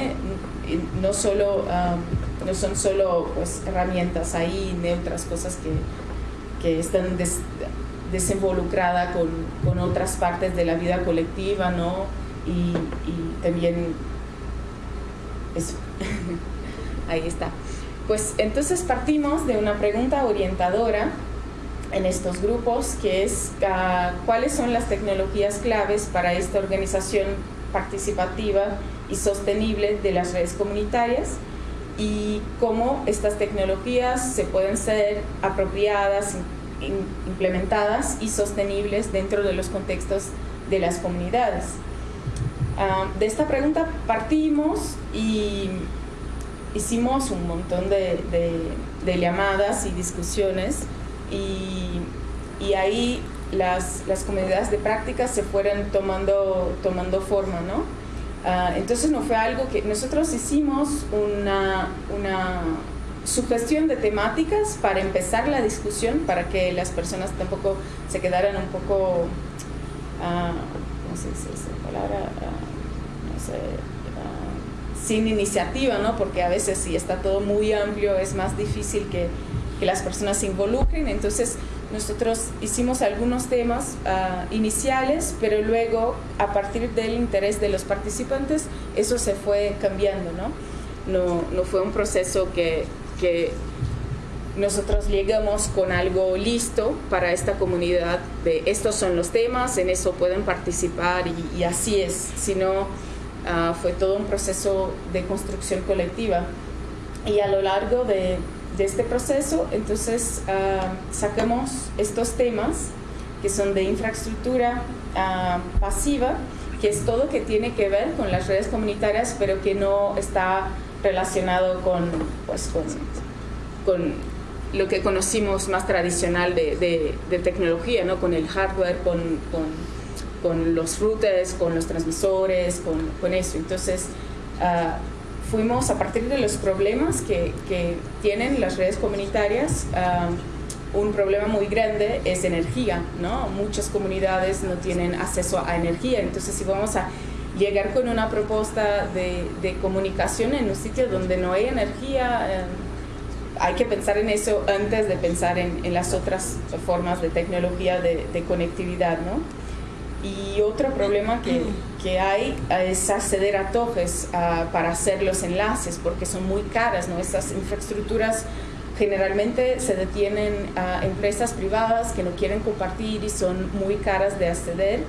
No, solo, um, no son solo pues, herramientas ahí, ni otras cosas que, que están des, desinvolucradas con, con, otras partes de la vida colectiva, ¿no? Y también eso. (laughs) Ahí está. Pues entonces partimos de una pregunta orientadora en estos grupos, que es ah, cuáles son las tecnologías claves para esta organización participativa y sostenible de las redes comunitarias y cómo estas tecnologías se pueden ser apropiadas, implementadas y sostenibles dentro de los contextos de las comunidades. Ah, de esta pregunta partimos y hicimos un montón de, de, llamadas y discusiones y, y ahí las, las, comunidades de práctica se fueron tomando, tomando forma, ¿no? Ah, entonces no fue algo que nosotros hicimos una, una sugestión de temáticas para empezar la discusión, para que las personas tampoco se quedaran un poco, uh. Uh, no sé, sin iniciativa, ¿no? Porque a veces si está todo muy amplio es más difícil que, que las personas se involucren. Entonces nosotros hicimos algunos temas uh, iniciales, pero luego a partir del interés de los participantes eso se fue cambiando, ¿no? No, fue un proceso que, nosotros llegamos con algo listo para esta comunidad de estos son los temas, en eso pueden participar y, así es, sino Ah, fue todo un proceso de construcción colectiva. Y a lo largo de, de este proceso, entonces uh, sacamos estos temas que son de infraestructura ah, pasiva, que es todo que tiene que ver con las redes comunitarias, pero que no está relacionado con, pues, con, con lo que conocimos más tradicional de, de, tecnología, ¿no? con el hardware, con, con los routers, con los transmisores, con, eso. Entonces, uh, fuimos a partir de los problemas que, que tienen las redes comunitarias. Uh, un problema muy grande es energía, ¿no? Muchas comunidades no tienen acceso a energía, entonces si vamos a llegar con una propuesta de, de comunicación en un sitio donde no hay energía, eh, hay que pensar en eso antes de pensar en, en las otras formas de tecnología de, de conectividad, ¿no? Y otro problema que, que hay es acceder a toques para hacer los enlaces, porque son muy caras, ¿no? Estas infraestructuras generalmente se detienen a empresas privadas que no quieren compartir y son muy caras de acceder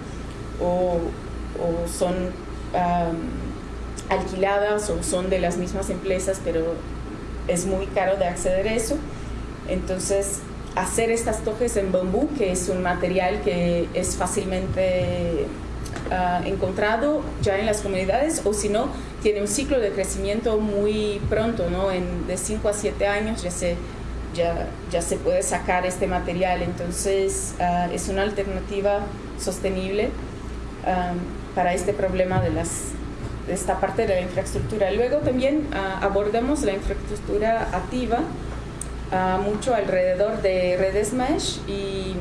o, o son alquiladas o son de las mismas empresas, pero es muy caro de acceder a eso. Entonces, hacer estas tojes en bambú, que es un material que es fácilmente uh, encontrado ya en las comunidades, o si no, tiene un ciclo de crecimiento muy pronto, ¿no? En, de 5 a 7 años ya se, ya, ya se puede sacar este material, entonces uh, es una alternativa sostenible um, para este problema de, las, de esta parte de la infraestructura. Luego también uh, abordamos la infraestructura activa, mucho alrededor de redes mesh y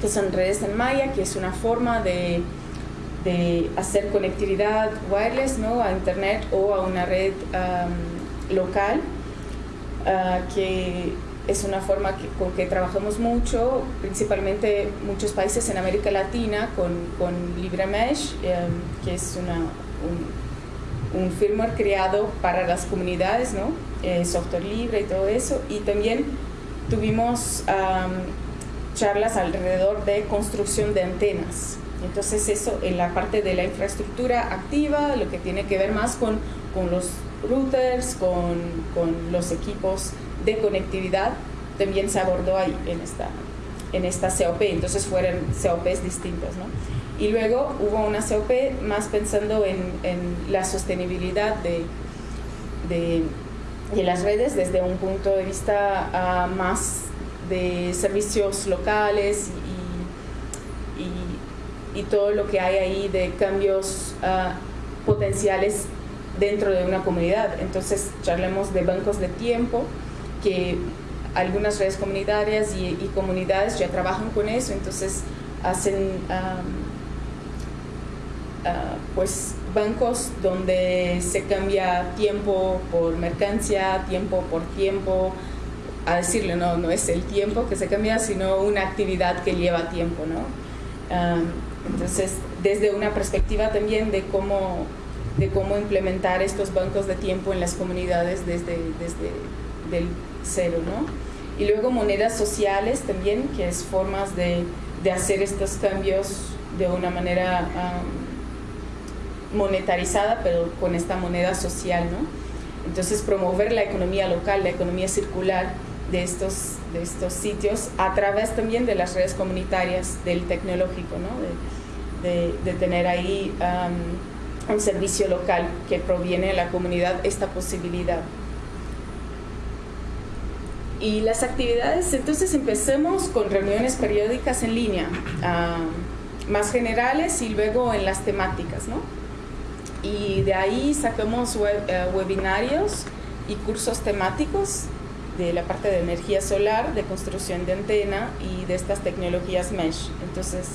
que son redes en malla, que es una forma de, de hacer conectividad wireless ¿no? a internet o a una red local, uh, que es una forma con que trabajamos mucho, principalmente muchos países en América Latina con, con LibreMesh, um, que es una, un, un firmware creado para las comunidades, ¿no? eh, software libre y todo eso. Y también tuvimos um, charlas alrededor de construcción de antenas. Entonces eso en la parte de la infraestructura activa, lo que tiene que ver más con, con los routers, con, con, los equipos de conectividad, también se abordó ahí en esta, en esta COP. Entonces fueron COPs distintas. ¿no? Y luego hubo una COP más pensando en, en la sostenibilidad de, de y las redes desde un punto de vista uh, más de servicios locales y, todo lo que hay ahí de cambios uh, potenciales dentro de una comunidad. Entonces, charlemos de bancos de tiempo, que algunas redes comunitarias y, y comunidades ya trabajan con eso, entonces hacen uh, pues bancos donde se cambia tiempo por mercancía, tiempo por tiempo, a decirle, no, no es el tiempo que se cambia, sino una actividad que lleva tiempo, ¿no? Entonces, desde una perspectiva también de cómo, de cómo implementar estos bancos de tiempo en las comunidades desde, desde del cero, ¿no? Y luego monedas sociales también, que es formas de, de hacer estos cambios de una manera monetarizada, pero con esta moneda social, ¿no? Entonces promover la economía local, la economía circular de estos, de estos sitios a través también de las redes comunitarias del tecnológico, ¿no? de, de, tener ahí un servicio local que proviene de la comunidad, esta posibilidad. Y las actividades, entonces empecemos con reuniones periódicas en línea, más generales y luego en las temáticas, ¿no? Y de ahí sacamos eh, webinarios y cursos temáticos de la parte de energía solar, de construcción de antena y de estas tecnologías mesh. Entonces,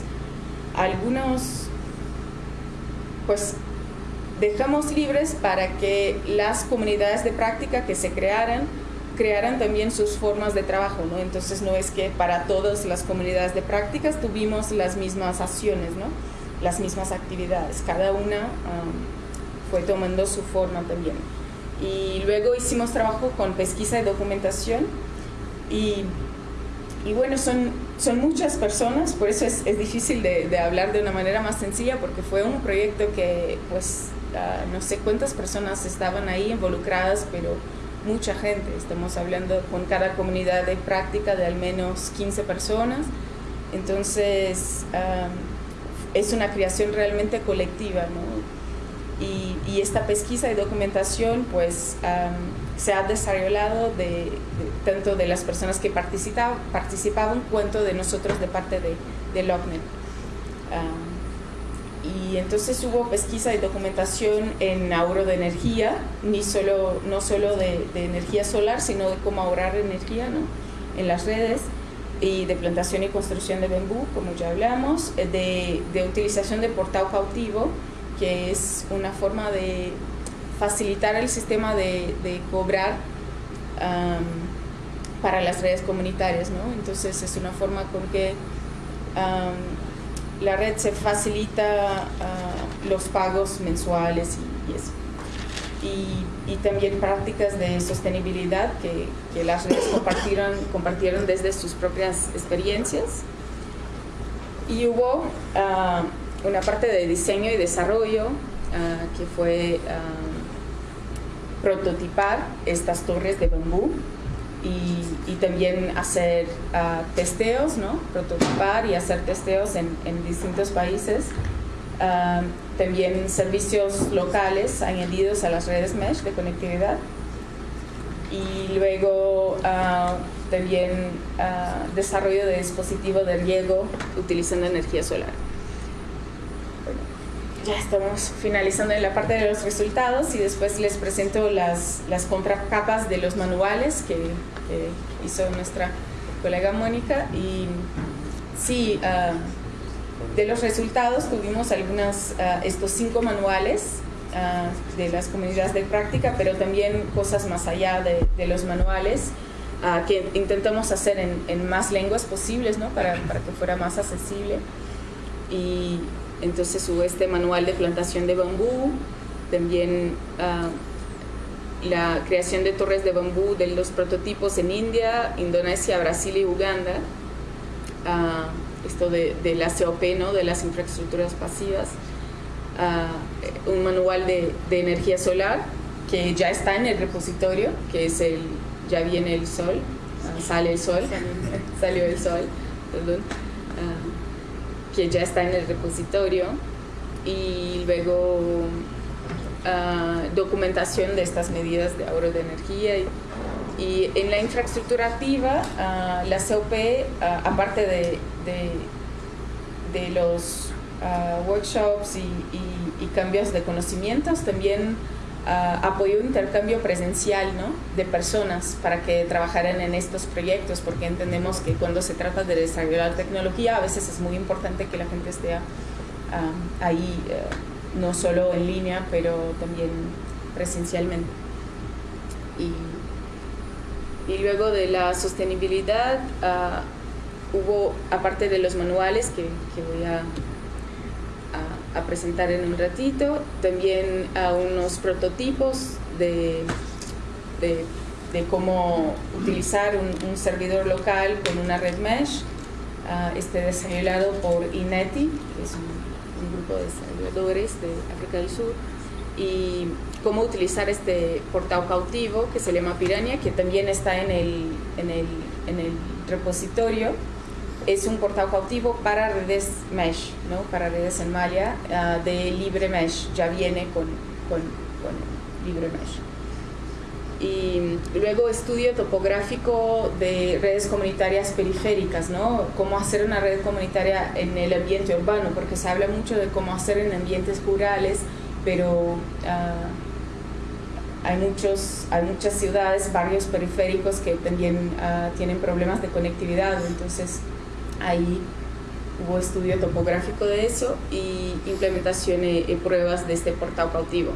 algunos, pues dejamos libres para que las comunidades de práctica que se crearan, crearan también sus formas de trabajo, ¿no? Entonces no es que para todas las comunidades de prácticas tuvimos las mismas acciones, ¿no? Las mismas actividades, cada una fue tomando su forma también. Y luego hicimos trabajo con pesquisa y documentación. Y, y bueno, son, son muchas personas, por eso es, es difícil de, de, hablar de una manera más sencilla porque fue un proyecto que pues no sé cuántas personas estaban ahí involucradas, pero mucha gente, estamos hablando con cada comunidad de práctica de al menos 15 personas, entonces es una creación realmente colectiva, ¿no? Y, esta pesquisa y documentación pues se ha desarrollado de, tanto de las personas que participaban, participaban cuanto de nosotros de parte de, de LOCNET. y entonces hubo pesquisa y documentación en ahorro de energía, ni solo, no solo de, de energía solar, sino de cómo ahorrar energía ¿no? en las redes y de plantación y construcción de bambú, como ya hablamos, de, de utilización de portao cautivo, que es una forma de facilitar el sistema de, cobrar para las redes comunitarias, ¿no? Entonces es una forma con que la red se facilita uh, los pagos mensuales y, eso. Y, también prácticas de sostenibilidad que, las redes compartieron, compartieron desde sus propias experiencias. Y hubo uh, una parte de diseño y desarrollo uh, que fue uh, prototipar estas torres de bambú y, y también hacer uh, testeos, ¿no? prototipar y hacer testeos en, en distintos países. también servicios locales añadidos a las redes mesh de conectividad y luego también desarrollo de dispositivos de riego utilizando energía solar ya estamos finalizando en la parte de los resultados y después les presento las, las contracapas de los manuales que, que hizo nuestra colega Mónica. Y sí, uh, de los resultados tuvimos algunas, uh, estos cinco manuales uh, de las comunidades de práctica, pero también cosas más allá de, de los manuales. que intentamos hacer en, en, más lenguas posibles ¿no? para, para que fuera más accesible y entonces hubo este manual de plantación de bambú, también uh, la creación de torres de bambú de los prototipos en India, Indonesia, Brasil y Uganda. Uh, esto de, de, la COP, ¿no? de las infraestructuras pasivas. Uh, un manual de, de, energía solar que ya está en el repositorio, que es el ya viene el sol, sale el sol, salió el sol, (laughs) perdón que ya está en el repositorio y luego uh, documentación de estas medidas de ahorro de energía y, y en la infraestructura activa uh, la COP uh, aparte de, de, de los workshops y, cambios de conocimientos también uh, apoyó intercambio presencial ¿no? de personas para que trabajaran en estos proyectos, porque entendemos que cuando se trata de desarrollar tecnología, a veces es muy importante que la gente esté uh, ahí, uh, no solo en línea, pero también presencialmente. Y, y luego de la sostenibilidad, hubo, aparte de los manuales que, que voy a a, presentar en un ratito, también a unos prototipos de, de, cómo utilizar un, servidor local con una red mesh, uh, este desarrollado por INETI, que es un, grupo de desarrolladores de África del Sur, y cómo utilizar este portal cautivo que se llama Piranha, que también está en el, en el, en el repositorio es un portal cautivo para redes mesh, ¿no? para redes en malla ah, de libre mesh, ya viene con, con, libre mesh. Y luego estudio topográfico de redes comunitarias periféricas, ¿no? Cómo hacer una red comunitaria en el ambiente urbano, porque se habla mucho de cómo hacer en ambientes rurales, pero ah, hay, muchos, hay muchas ciudades, barrios periféricos que también ah, tienen problemas de conectividad, entonces Ahí hubo estudio topográfico de eso y implementación de pruebas de este portal cautivo.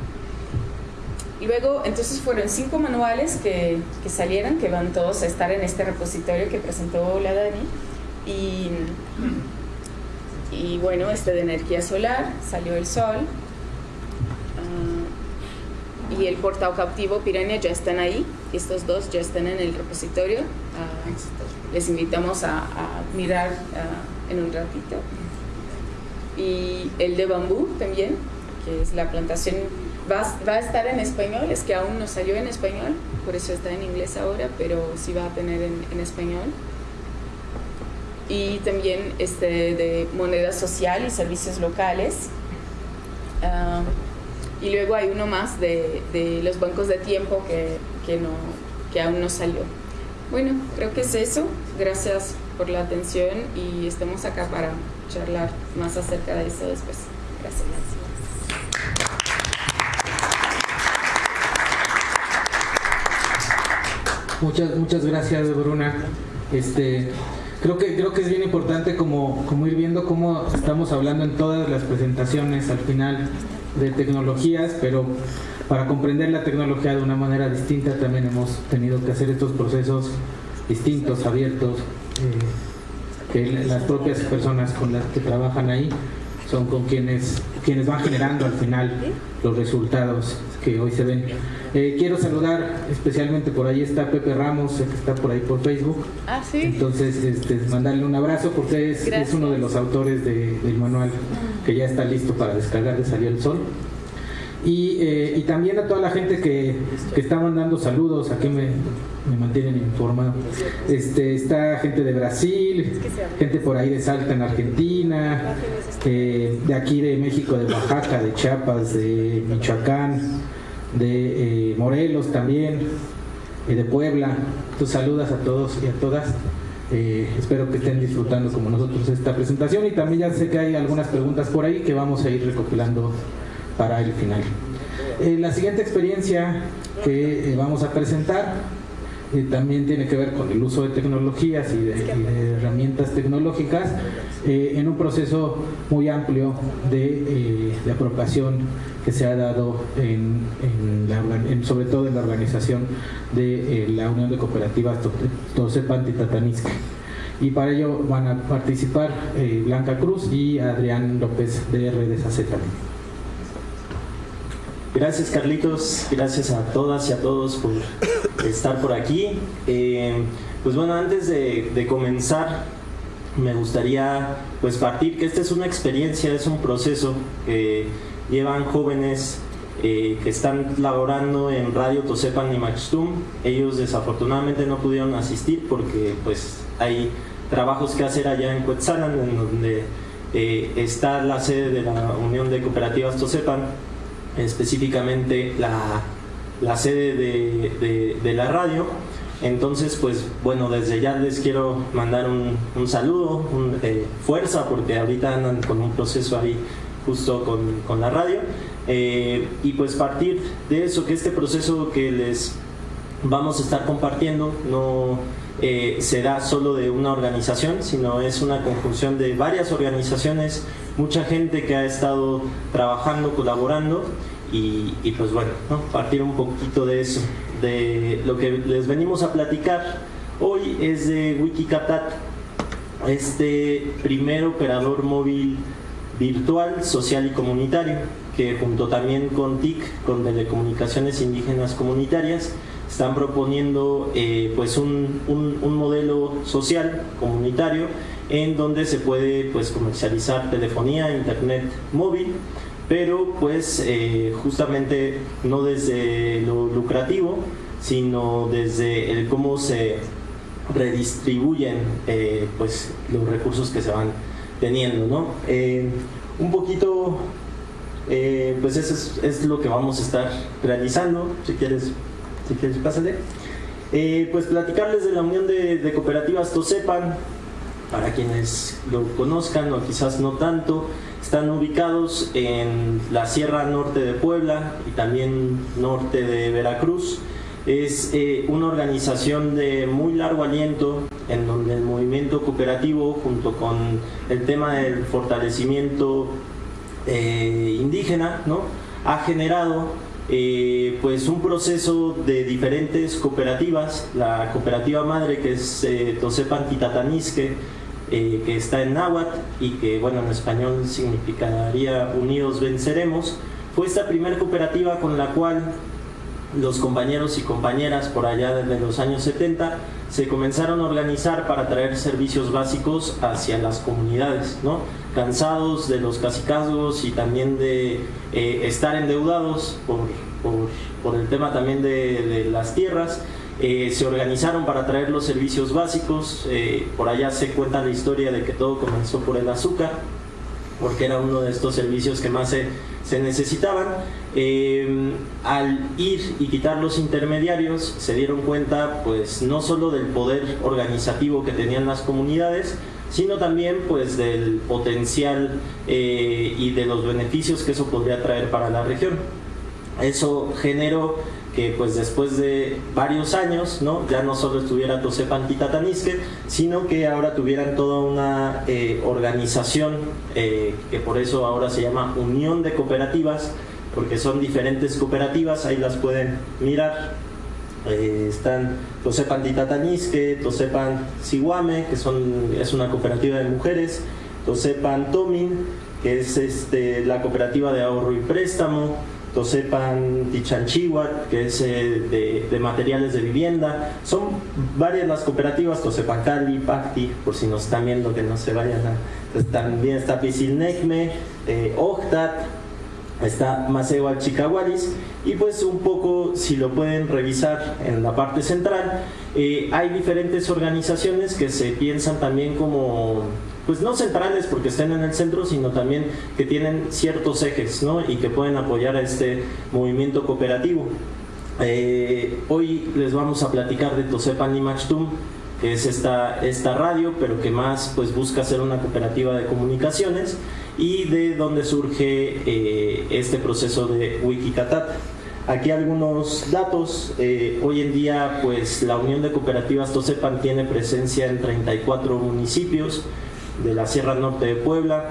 Y luego, entonces fueron cinco manuales que, que, salieron, que van todos a estar en este repositorio que presentó la Dani. Y, y bueno, este de energía solar, salió el sol. Y el portal cautivo Piranha ya están ahí. Estos dos ya están en el repositorio. Uh, les invitamos a, mirar en un ratito. Y el de bambú también, que es la plantación, va, va, a estar en español, es que aún no salió en español, por eso está en inglés ahora, pero sí va a tener en, español. Y también este de moneda social y servicios locales. Ah, y luego hay uno más de, los bancos de tiempo que, que, no, que aún no salió. Bueno, creo que es eso. Gracias por la atención y estamos acá para charlar más acerca de eso después. Gracias. Muchas, muchas gracias, Bruna. Este, creo que creo que es bien importante como, como ir viendo cómo estamos hablando en todas las presentaciones al final de tecnologías, pero para comprender la tecnología de una manera distinta también hemos tenido que hacer estos procesos distintos, abiertos, eh, que las propias personas con las que trabajan ahí son con quienes, quienes van generando al final los resultados que hoy se ven. Eh, quiero saludar especialmente por ahí está Pepe Ramos, que está por ahí por Facebook. Ah, sí. Entonces, este, mandarle un abrazo porque es, es uno de los autores del manual que ya está listo para descargar de Salió el Sol. Eh, y, también a toda la gente que, que está mandando saludos, aquí me, me mantienen informado. Este, está gente de Brasil, gente por ahí de Salta en Argentina, eh, de aquí de México, de Oaxaca, de Chiapas, de Michoacán, de eh, Morelos también, y de Puebla. Tú saludas a todos y a todas. espero que estén disfrutando como nosotros esta presentación y también ya sé que hay algunas preguntas por ahí que vamos a ir recopilando para el final. Eh, la siguiente experiencia que eh, vamos a presentar eh, también tiene que ver con el uso de tecnologías y de, herramientas tecnológicas en un proceso muy amplio de, apropiación que se ha dado en, sobre todo en la organización de la Unión de Cooperativas Tosepan Tatanisca y para ello van a participar Blanca Cruz y Adrián López de Redes AZ. Gracias Carlitos, gracias a todas y a todos por estar por aquí. Eh, pues bueno, antes de, comenzar, me gustaría pues partir que esta es una experiencia, es un proceso que llevan jóvenes eh, que están laborando en Radio Tosepan y Maxtum. Ellos desafortunadamente no pudieron asistir porque pues hay trabajos que hacer allá en Cuetzalan, en donde eh, está la sede de la Unión de Cooperativas Tosepan específicamente la, la sede de, de, la radio. Entonces, pues bueno, desde ya les quiero mandar un, un saludo, un, eh, fuerza, porque ahorita andan con un proceso ahí justo con, con la radio. Eh, y pues partir de eso, que este proceso que les vamos a estar compartiendo no eh, será solo de una organización, sino es una conjunción de varias organizaciones mucha gente que ha estado trabajando, colaborando y, pues bueno, partir un poquito de eso, de lo que les venimos a platicar hoy es de Wikicatat, este primer operador móvil virtual, social y comunitario, que junto también con TIC, con Telecomunicaciones Indígenas Comunitarias, están proponiendo eh, pues un, un, modelo social comunitario en donde se puede pues comercializar telefonía, internet móvil, pero pues eh, justamente no desde lo lucrativo, sino desde el cómo se redistribuyen eh, pues los recursos que se van teniendo, ¿no? un poquito, pues eso es, lo que vamos a estar realizando, si quieres si quieres, pásale. Eh, pues platicarles de la Unión de, Cooperativas Tosepan, para quienes lo conozcan o quizás no tanto, están ubicados en la Sierra Norte de Puebla y también norte de Veracruz. Es eh, una organización de muy largo aliento en donde el movimiento cooperativo junto con el tema del fortalecimiento eh, indígena ¿no? ha generado eh, pues un proceso de diferentes cooperativas, la cooperativa madre que es eh, Tosepan Titatanisque, eh, que está en náhuatl y que bueno en español significaría Unidos Venceremos, fue esta primera cooperativa con la cual los compañeros y compañeras por allá desde los años 70 se comenzaron a organizar para traer servicios básicos hacia las comunidades, ¿no? cansados de los casicazgos y también de eh, estar endeudados por, por, el tema también de, las tierras, eh, se organizaron para traer los servicios básicos, eh, por allá se cuenta la historia de que todo comenzó por el azúcar, porque era uno de estos servicios que más se, necesitaban. Eh, al ir y quitar los intermediarios se dieron cuenta pues no solo del poder organizativo que tenían las comunidades, sino también pues del potencial eh, y de los beneficios que eso podría traer para la región. Eso generó que pues después de varios años, ¿no? ya no solo estuviera Tosepan Tatanisque, sino que ahora tuvieran toda una eh, organización que por eso ahora se llama Unión de Cooperativas, porque son diferentes cooperativas, ahí las pueden mirar. Eh, están Tosepan Titatanisque, Tosepan Siguame, que son, es una cooperativa de mujeres, Tosepan Tomin, que es este, la cooperativa de ahorro y préstamo, Tosepan Tichanchihuat, que es eh, de, materiales de vivienda. Son varias las cooperativas, Tosepan Cali, Pacti, por si nos están viendo que no se vayan a... también está Pisilnecme, eh, Octat, está Maceo Chicaguaris y pues un poco si lo pueden revisar en la parte central eh, hay diferentes organizaciones que se piensan también como pues no centrales porque estén en el centro sino también que tienen ciertos ejes ¿no? y que pueden apoyar a este movimiento cooperativo eh, hoy les vamos a platicar de Tosepan y Machtum que es esta, esta radio, pero que más pues busca ser una cooperativa de comunicaciones y de donde surge eh, este proceso de Wikicatat. Aquí algunos datos. Eh, hoy en día, pues la Unión de Cooperativas Tosepan tiene presencia en 34 municipios de la Sierra Norte de Puebla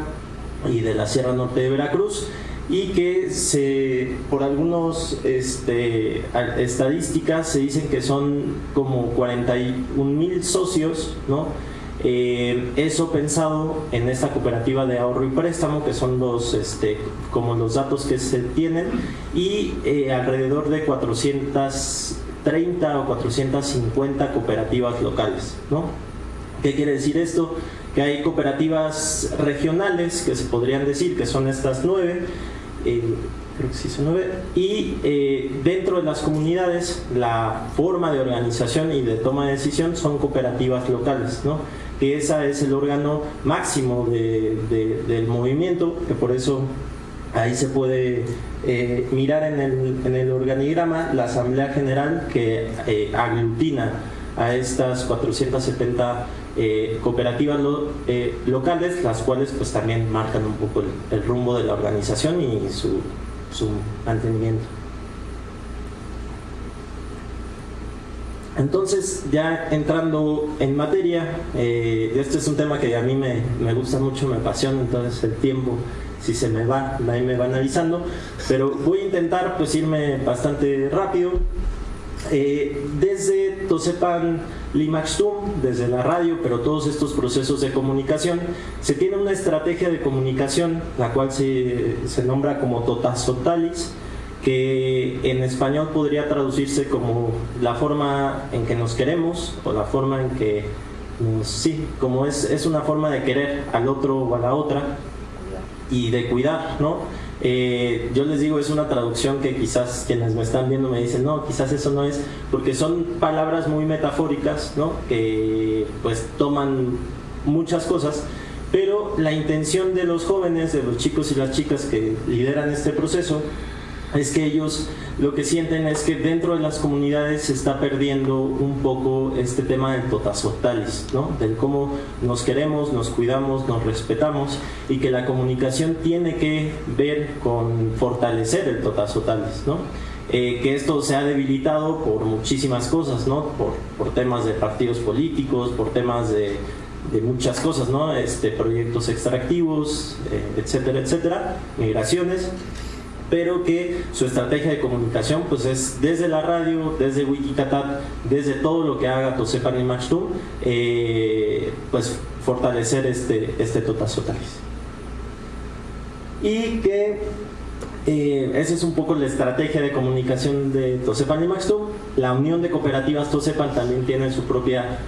y de la Sierra Norte de Veracruz y que se, por algunas este, estadísticas se dicen que son como 41 mil socios, ¿no? Eh, eso pensado en esta cooperativa de ahorro y préstamo, que son los, este, como los datos que se tienen, y eh, alrededor de 430 o 450 cooperativas locales, ¿no? ¿Qué quiere decir esto? Que hay cooperativas regionales, que se podrían decir que son estas nueve, creo que sí son nueve, y eh, dentro de las comunidades la forma de organización y de toma de decisión son cooperativas locales, ¿no? que esa es el órgano máximo del movimiento, que por eso ahí se puede eh, mirar en el, en el, organigrama la Asamblea General que eh, aglutina a estas 470 eh, cooperativas eh, locales, las cuales pues también marcan un poco el, rumbo de la organización y su, mantenimiento. Entonces, ya entrando en materia, eh, este es un tema que a mí me, me, gusta mucho, me apasiona, entonces el tiempo, si se me va, ahí me va analizando, pero voy a intentar pues irme bastante rápido. desde Tosepan Limaxtum, desde la radio, pero todos estos procesos de comunicación, se tiene una estrategia de comunicación, la cual se, se nombra como totazotalis, que en español podría traducirse como la forma en que nos queremos o la forma en que sí, como es, es una forma de querer al otro o a la otra y de cuidar, ¿no? Eh, yo les digo, es una traducción que quizás quienes me están viendo me dicen, no, quizás eso no es, porque son palabras muy metafóricas, ¿no? Que pues toman muchas cosas, pero la intención de los jóvenes, de los chicos y las chicas que lideran este proceso, es que ellos lo que sienten es que dentro de las comunidades se está perdiendo un poco este tema del totazotalis, ¿no? del cómo nos queremos, nos cuidamos, nos respetamos y que la comunicación tiene que ver con fortalecer el totazotalis. ¿no? Eh, que esto se ha debilitado por muchísimas cosas, ¿no? por, por temas de partidos políticos, por temas de, de muchas cosas, ¿no? este, proyectos extractivos, eh, etcétera, etcétera, migraciones pero que su estrategia de comunicación pues es desde la radio, desde Wikicatat, desde todo lo que haga Tosepan y Machtum, eh, pues fortalecer este, este Totazotalis. Y que eh, esa es un poco la estrategia de comunicación de Tosepan y Maxtum. La unión de cooperativas Tosepan también tiene su propia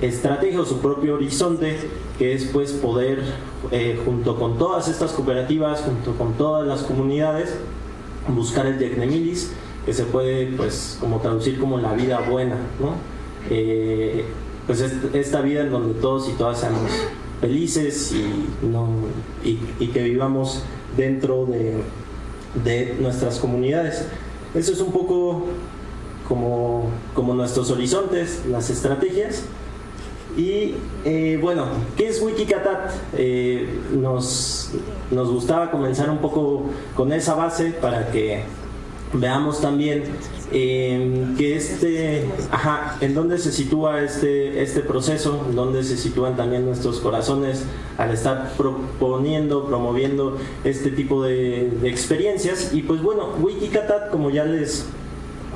estrategia o su propio horizonte, que es pues poder, eh, junto con todas estas cooperativas, junto con todas las comunidades, buscar el Dignemilis, que se puede pues como traducir como la vida buena, ¿no? Eh, pues esta vida en donde todos y todas seamos felices y, no, y, que vivamos dentro de, de nuestras comunidades. Eso es un poco como, como nuestros horizontes, las estrategias. Y eh, bueno, ¿qué es Wikikatat? Eh, nos, nos gustaba comenzar un poco con esa base para que veamos también eh, que este, ajá, en dónde se sitúa este, este proceso, en dónde se sitúan también nuestros corazones al estar proponiendo, promoviendo este tipo de, de experiencias. Y pues bueno, Wikikatat, como ya les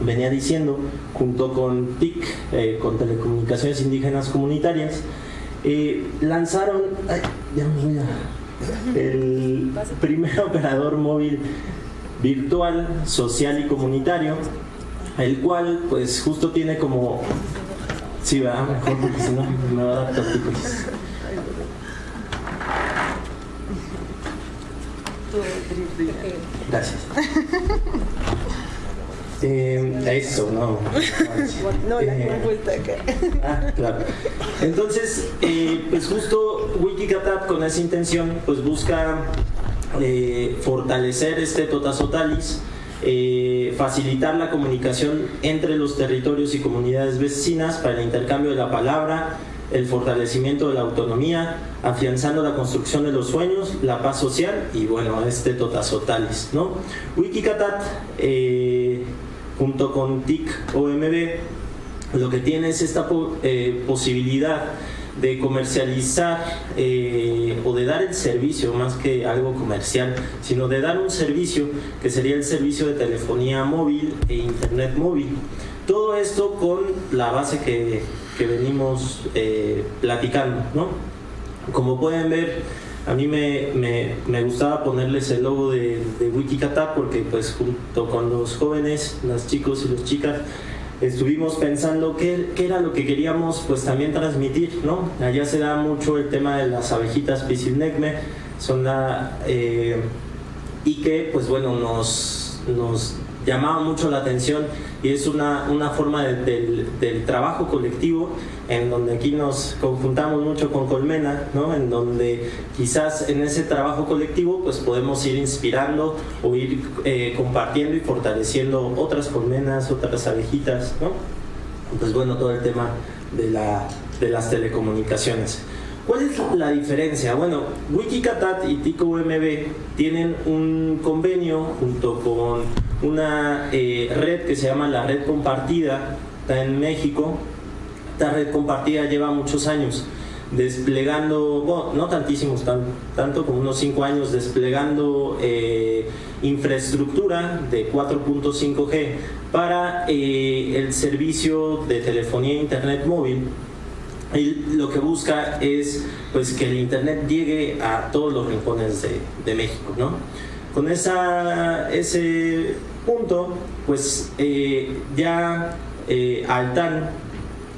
venía diciendo, junto con TIC, eh, con Telecomunicaciones Indígenas Comunitarias, eh, lanzaron, el primer (laughs) operador móvil virtual, social y comunitario, el cual pues justo tiene como, sí, va mejor porque si no me va a dar tópicos. Gracias. (laughs) Eh, eso, no. (laughs) No, la eh, acá. Ah, claro. Entonces, eh, pues justo Wikicatap con esa intención, pues busca eh, fortalecer este Totazotalis, facilitar la comunicación entre los territorios y comunidades vecinas para el intercambio de la palabra, el fortalecimiento de la autonomía, afianzando la construcción de los sueños, la paz social y bueno, este Totazotalis, ¿no? Wikicatat junto con TIC OMB, lo que tiene es esta eh, posibilidad de comercializar eh, o de dar el servicio, más que algo comercial, sino de dar un servicio que sería el servicio de telefonía móvil e internet móvil. Todo esto con la base que, que venimos eh, platicando. ¿no? Como pueden ver, a mí me, me, me, gustaba ponerles el logo de, de Wikicata porque pues junto con los jóvenes, las chicos y las chicas, estuvimos pensando qué, qué, era lo que queríamos pues también transmitir, ¿no? Allá se da mucho el tema de las abejitas Pisilnecme, son la... Eh, y que pues bueno, nos, nos llamaba mucho la atención y es una, una forma del, del trabajo colectivo en donde aquí nos conjuntamos mucho con Colmena, ¿no? en donde quizás en ese trabajo colectivo pues podemos ir inspirando o ir eh, compartiendo y fortaleciendo otras colmenas, otras abejitas, ¿no? pues bueno, todo el tema de, la, de las telecomunicaciones. ¿Cuál es la diferencia? Bueno, Wikicatat y TICO-UMB tienen un convenio junto con una eh, red que se llama la Red Compartida, está en México, esta red compartida lleva muchos años desplegando, no tantísimos, tanto como unos cinco años, desplegando eh, infraestructura de 4.5G para eh, el servicio de telefonía e internet móvil y lo que busca es pues que el internet llegue a todos los rincones de, de México ¿no? con esa, ese punto pues eh, ya eh, Altan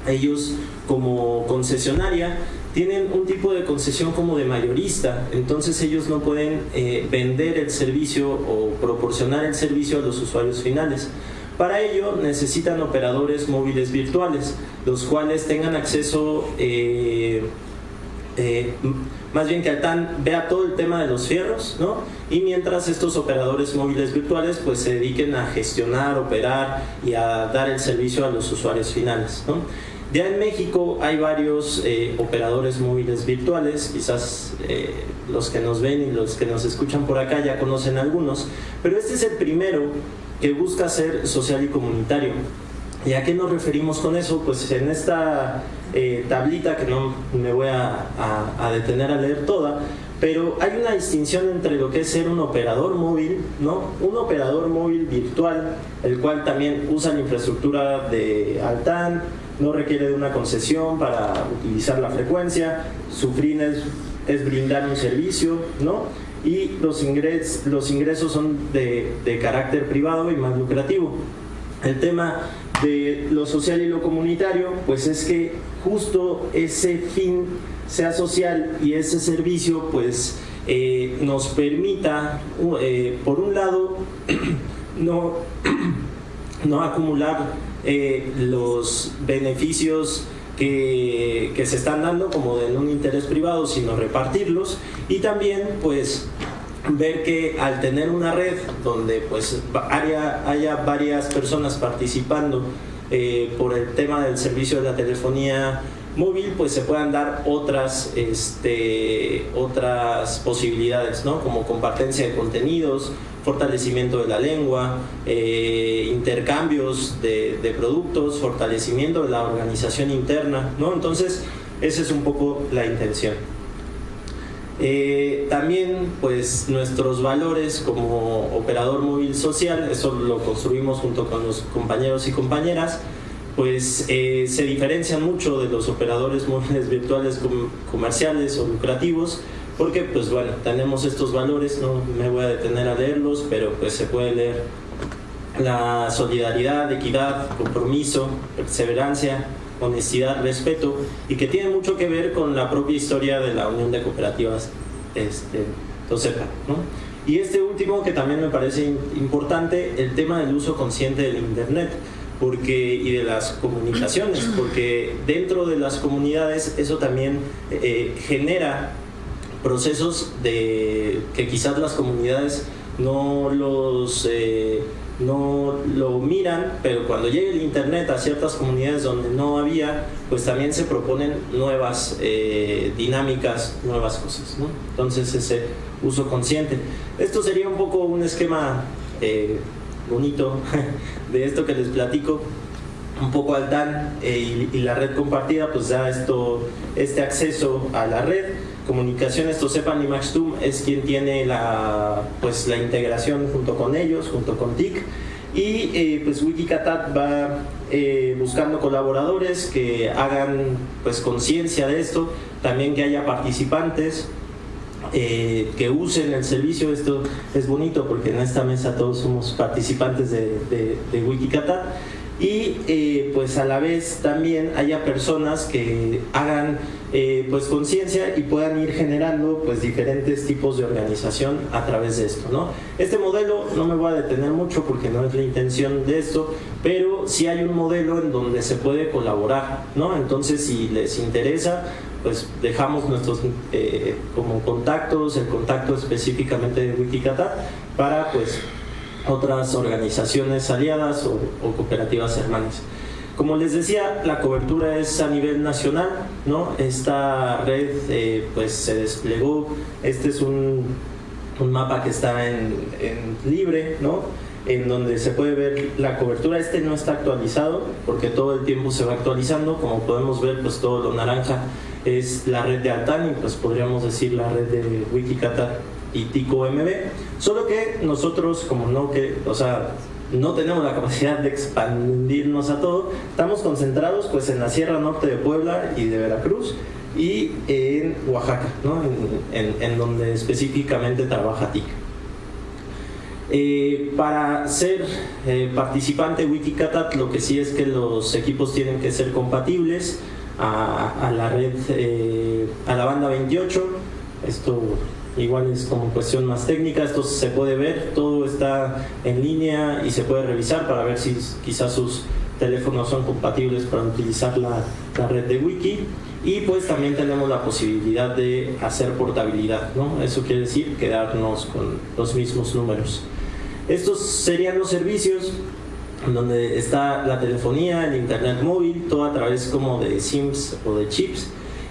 ellos como concesionaria tienen un tipo de concesión como de mayorista, entonces ellos no pueden eh, vender el servicio o proporcionar el servicio a los usuarios finales. Para ello necesitan operadores móviles virtuales, los cuales tengan acceso, eh, eh, más bien que Altan vea todo el tema de los fierros, ¿no? Y mientras estos operadores móviles virtuales pues se dediquen a gestionar, operar y a dar el servicio a los usuarios finales, ¿no? Ya en México hay varios eh, operadores móviles virtuales, quizás eh, los que nos ven y los que nos escuchan por acá ya conocen algunos, pero este es el primero que busca ser social y comunitario. ¿Y a qué nos referimos con eso? Pues en esta eh, tablita, que no me voy a, a, detener a leer toda, pero hay una distinción entre lo que es ser un operador móvil, ¿no? Un operador móvil virtual, el cual también usa la infraestructura de Altan, no requiere de una concesión para utilizar la frecuencia, su fin es, es brindar un servicio, ¿no? Y los, los ingresos son de, de carácter privado y más lucrativo. El tema de lo social y lo comunitario, pues es que justo ese fin sea social y ese servicio, pues eh, nos permita, eh, por un lado, (clears throat) no, (clears throat) no acumular eh, los beneficios que, se están dando como en un interés privado, sino repartirlos y también pues ver que al tener una red donde pues haya, haya varias personas participando eh, por el tema del servicio de la telefonía móvil, pues se puedan dar otras, este, otras posibilidades, ¿no? como compartencia de contenidos, fortalecimiento de la lengua, eh, intercambios de, productos, fortalecimiento de la organización interna, ¿no? Entonces, esa es un poco la intención. Eh, también, pues, nuestros valores como operador móvil social, eso lo construimos junto con los compañeros y compañeras, pues eh, se diferencian mucho de los operadores móviles virtuales com comerciales o lucrativos, porque pues bueno, tenemos estos valores, no me voy a detener a leerlos, pero pues se puede leer la solidaridad, equidad, compromiso, perseverancia, honestidad, respeto, y que tiene mucho que ver con la propia historia de la Unión de Cooperativas este, TOCEPA. ¿no? Y este último que también me parece importante, el tema del uso consciente del Internet porque, y de las comunicaciones, porque dentro de las comunidades eso también eh, genera procesos de que quizás las comunidades no los eh, no lo miran, pero cuando llegue el internet a ciertas comunidades donde no había, pues también se proponen nuevas eh, dinámicas, nuevas cosas. Entonces ese uso consciente. Esto sería un poco un esquema eh, bonito (laughs) de esto que les platico un poco al DAN y, y, la red compartida pues da esto este acceso a la red comunicaciones Tosepan y Maxtum es quien tiene la, pues, la integración junto con ellos, junto con TIC. Y eh, pues Wikicatat va eh, buscando colaboradores que hagan pues conciencia de esto, también que haya participantes eh, que usen el servicio. Esto es bonito porque en esta mesa todos somos participantes de, de, Wikicatat y pues a la vez también haya personas que hagan eh, pues conciencia y puedan ir generando pues diferentes tipos de organización a través de esto ¿no? este modelo no me voy a detener mucho porque no es la intención de esto pero sí hay un modelo en donde se puede colaborar ¿no? entonces si les interesa pues dejamos nuestros eh, como contactos el contacto específicamente de Wikicatat para pues otras organizaciones aliadas o, cooperativas hermanas. Como les decía, la cobertura es a nivel nacional, ¿no? Esta red eh, pues se desplegó, este es un, un mapa que está en, en, libre, ¿no? En donde se puede ver la cobertura, este no está actualizado porque todo el tiempo se va actualizando, como podemos ver pues todo lo naranja es la red de Altan y pues podríamos decir la red de Wikicata y Tico MB Solo que nosotros, como no que, o sea, no tenemos la (laughs) capacidad de expandirnos a todo, estamos concentrados pues en la Sierra Norte de Puebla y de Veracruz y en Oaxaca, ¿no? en, donde específicamente trabaja TIC. Eh, para ser eh, participante Wikicatat lo que sí es que los equipos tienen que ser compatibles a, la red, eh, a la banda 28. Esto igual es como cuestión más técnica, esto se puede ver, todo está en línea y se puede revisar para ver si quizás sus teléfonos son compatibles para utilizar la, la red de wiki y pues también tenemos la posibilidad de hacer portabilidad, ¿no? Eso quiere decir quedarnos con los mismos números. Estos serían los servicios donde está la telefonía, el internet móvil, todo a través como de SIMs o de chips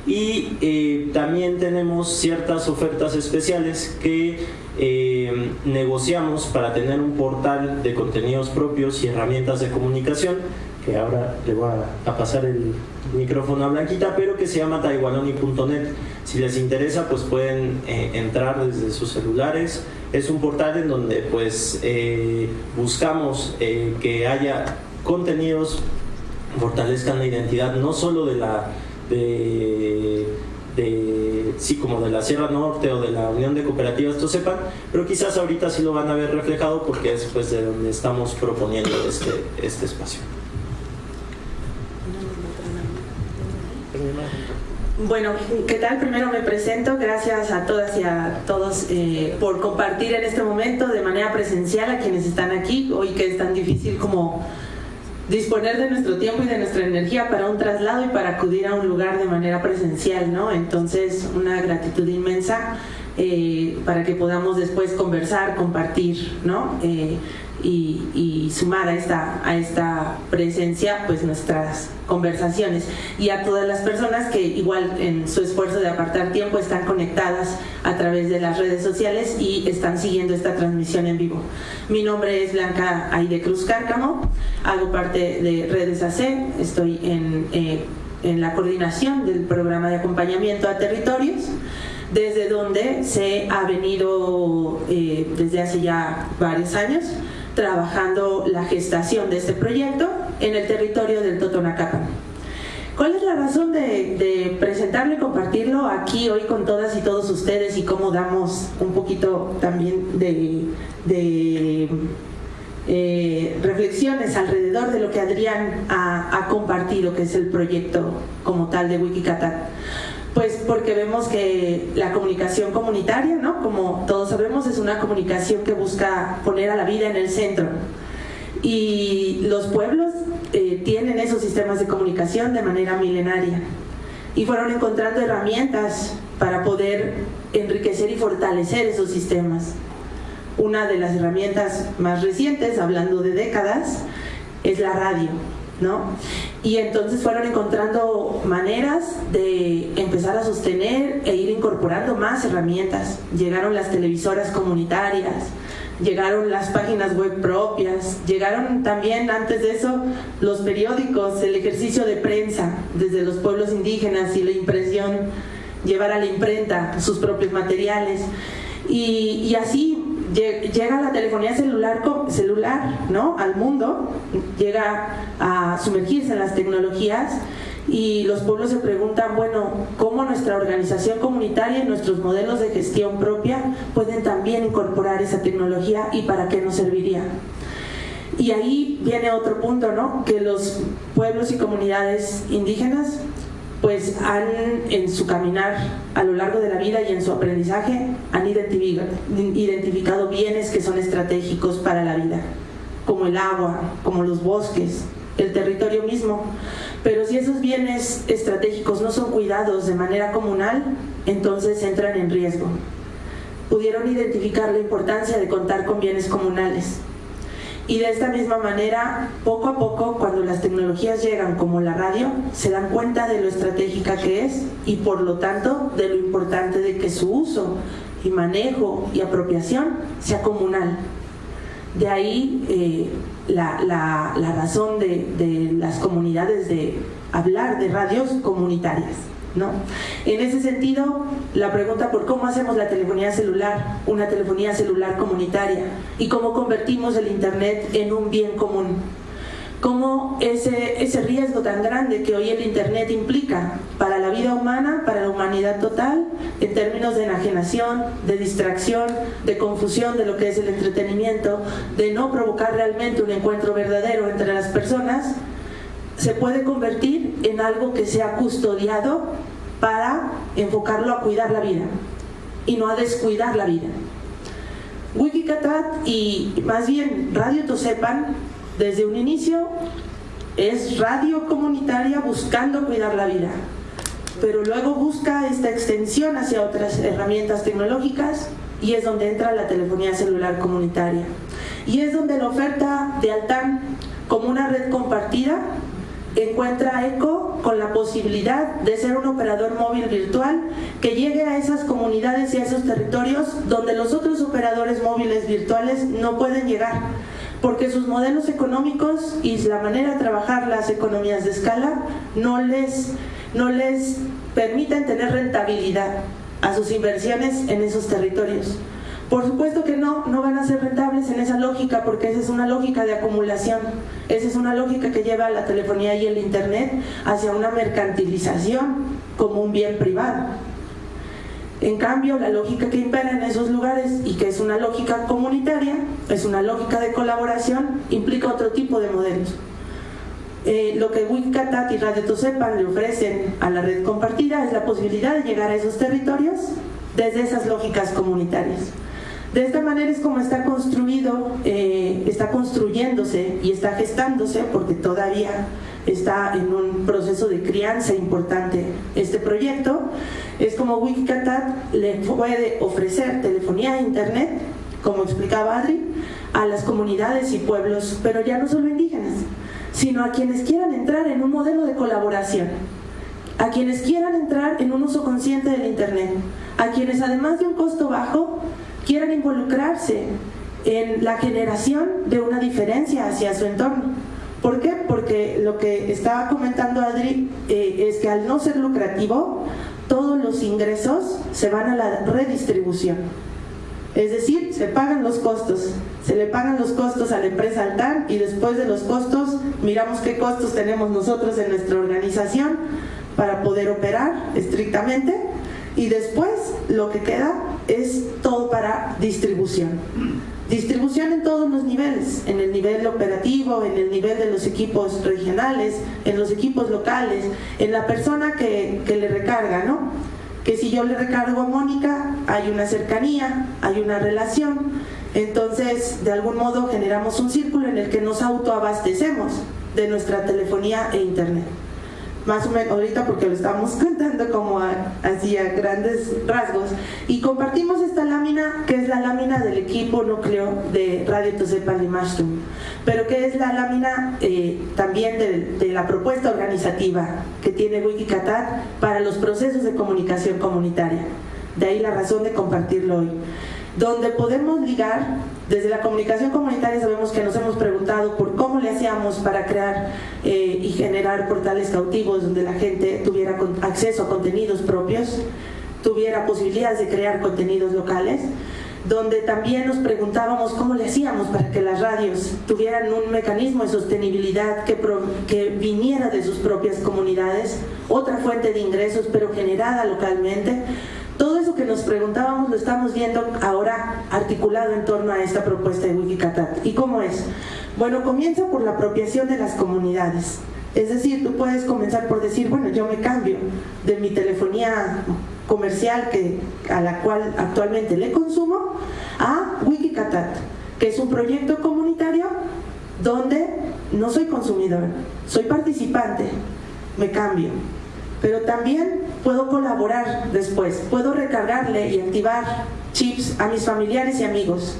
y eh, también tenemos ciertas ofertas especiales que eh, negociamos para tener un portal de contenidos propios y herramientas de comunicación que ahora le voy a, pasar el micrófono a Blanquita, pero que se llama taiwanoni.net. Si les interesa, pues pueden eh, entrar desde sus celulares. Es un portal en donde pues buscamos que haya contenidos fortalezcan la identidad no solo de la de, de, sí, como de la Sierra Norte o de la Unión de Cooperativas sepan, pero quizás ahorita sí lo van a ver reflejado porque es pues de donde estamos proponiendo este, este espacio. Bueno, ¿qué tal? Primero me presento. Gracias a todas y a todos eh, por compartir en este momento de manera presencial a quienes están aquí, hoy que es tan difícil como disponer de nuestro tiempo y de nuestra energía para un traslado y para acudir a un lugar de manera presencial, ¿no? Entonces, una gratitud inmensa eh, para que podamos después conversar, compartir, ¿no? Eh, y, sumar a esta, a esta presencia pues nuestras conversaciones y a todas las personas que igual en su esfuerzo de apartar tiempo están conectadas a través de las redes sociales y están siguiendo esta transmisión en vivo. Mi nombre es Blanca Aide Cruz Cárcamo, hago parte de Redes AC, estoy en, eh, en la coordinación del programa de acompañamiento a territorios desde donde se ha venido eh, desde hace ya varios años trabajando la gestación de este proyecto en el territorio del Totonacapan. ¿Cuál es la razón de, presentarlo y compartirlo aquí hoy con todas y todos ustedes y cómo damos un poquito también de, eh, reflexiones alrededor de lo que Adrián ha, compartido, que es el proyecto como tal de Wikicata? Pues porque vemos que la comunicación comunitaria, ¿no? Como todos sabemos, es una comunicación que busca poner a la vida en el centro. Y los pueblos eh, tienen esos sistemas de comunicación de manera milenaria. Y fueron encontrando herramientas para poder enriquecer y fortalecer esos sistemas. Una de las herramientas más recientes, hablando de décadas, es la radio ¿no? Y entonces fueron encontrando maneras de empezar a sostener e ir incorporando más herramientas. Llegaron las televisoras comunitarias, llegaron las páginas web propias, llegaron también antes de eso los periódicos, el ejercicio de prensa desde los pueblos indígenas y la impresión, llevar a la imprenta sus propios materiales. Y, y así llega la telefonía celular, celular ¿no? al mundo, llega a sumergirse en las tecnologías y los pueblos se preguntan, bueno, ¿cómo nuestra organización comunitaria y nuestros modelos de gestión propia pueden también incorporar esa tecnología y para qué nos serviría? Y ahí viene otro punto, ¿no? Que los pueblos y comunidades indígenas pues han en su caminar a lo largo de la vida y en su aprendizaje han identificado bienes que son estratégicos para la vida, como el agua, como los bosques, el territorio mismo. Pero si esos bienes estratégicos no son cuidados de manera comunal, entonces entran en riesgo. Pudieron identificar la importancia de contar con bienes comunales y de esta misma manera, poco a poco, cuando las tecnologías llegan como la radio, se dan cuenta de lo estratégica que es y por lo tanto de lo importante de que su uso y manejo y apropiación sea comunal. De ahí eh, la, razón de, de las comunidades de hablar de radios comunitarias. En ese sentido, la pregunta por cómo hacemos la telefonía celular, una telefonía celular comunitaria, y cómo convertimos el Internet en un bien común. Cómo ese, ese riesgo tan grande que hoy el Internet implica para la vida humana, para la humanidad total, en términos de enajenación, de distracción, de confusión de lo que es el entretenimiento, de no provocar realmente un encuentro verdadero entre las personas, se puede convertir en algo que sea custodiado para enfocarlo a cuidar la vida y no a descuidar la vida. Wikicatat y más bien Radio Tosepan desde un inicio es radio comunitaria buscando cuidar la vida, pero luego busca esta extensión hacia otras herramientas tecnológicas y es donde entra la telefonía celular comunitaria. Y es donde la oferta de Altan como una red compartida encuentra eco con la posibilidad de ser un operador móvil virtual que llegue a esas comunidades y a esos territorios donde los otros operadores móviles virtuales no pueden llegar porque sus modelos económicos y la manera de trabajar las economías de escala no les, no les permiten tener rentabilidad a sus inversiones en esos territorios. Por supuesto que no, no van a ser rentables en esa lógica porque esa es una lógica de acumulación, esa es una lógica que lleva a la telefonía y el internet hacia una mercantilización como un bien privado. En cambio, la lógica que impera en esos lugares y que es una lógica comunitaria, es una lógica de colaboración, implica otro tipo de modelos. Eh, lo que Wikicatat y Radio Tosepan le ofrecen a la red compartida es la posibilidad de llegar a esos territorios desde esas lógicas comunitarias. De esta manera es como está construido, eh, está construyéndose y está gestándose, porque todavía está en un proceso de crianza importante este proyecto, es como Wikicatat le puede ofrecer telefonía e internet, como explicaba Adri, a las comunidades y pueblos, pero ya no solo indígenas, sino a quienes quieran entrar en un modelo de colaboración, a quienes quieran entrar en un uso consciente del internet, a quienes además de un costo bajo quieran involucrarse en la generación de una diferencia hacia su entorno. ¿Por qué? Porque lo que estaba comentando Adri eh, es que al no ser lucrativo, todos los ingresos se van a la redistribución. Es decir, se pagan los costos, se le pagan los costos a la empresa Altan y después de los costos miramos qué costos tenemos nosotros en nuestra organización para poder operar estrictamente y después lo que queda es todo para distribución. Distribución en todos los niveles, en el nivel operativo, en el nivel de los equipos regionales, en los equipos locales, en la persona que, que le recarga, ¿no? Que si yo le recargo a Mónica, hay una cercanía, hay una relación, entonces de algún modo generamos un círculo en el que nos autoabastecemos de nuestra telefonía e internet más o menos ahorita porque lo estamos (laughs) contando como así a grandes rasgos. Y compartimos esta lámina que es la lámina del equipo núcleo de Radio Tosepan y Mashtum. Pero que es la lámina eh, también de, de, la propuesta organizativa que tiene Wikicatat para los procesos de comunicación comunitaria. De ahí la razón de compartirlo hoy. Donde podemos ligar, desde la comunicación comunitaria sabemos que nos hemos preguntado por cómo le hacíamos para crear eh, y generar portales cautivos donde la gente tuviera acceso a contenidos propios, tuviera posibilidades de crear contenidos locales, donde también nos preguntábamos cómo le hacíamos para que las radios tuvieran un mecanismo de sostenibilidad que, que viniera de sus propias comunidades, otra fuente de ingresos pero generada localmente, todo eso que nos preguntábamos lo estamos viendo ahora articulado en torno a esta propuesta de Wikicatat. ¿Y cómo es? Bueno, comienza por la apropiación de las comunidades. Es decir, tú puedes comenzar por decir, bueno, yo me cambio de mi telefonía comercial que, a la cual actualmente le consumo a Wikicatat, que es un proyecto comunitario donde no soy consumidor, soy participante, me cambio. Pero también puedo colaborar después, puedo recargarle y activar chips a mis familiares y amigos.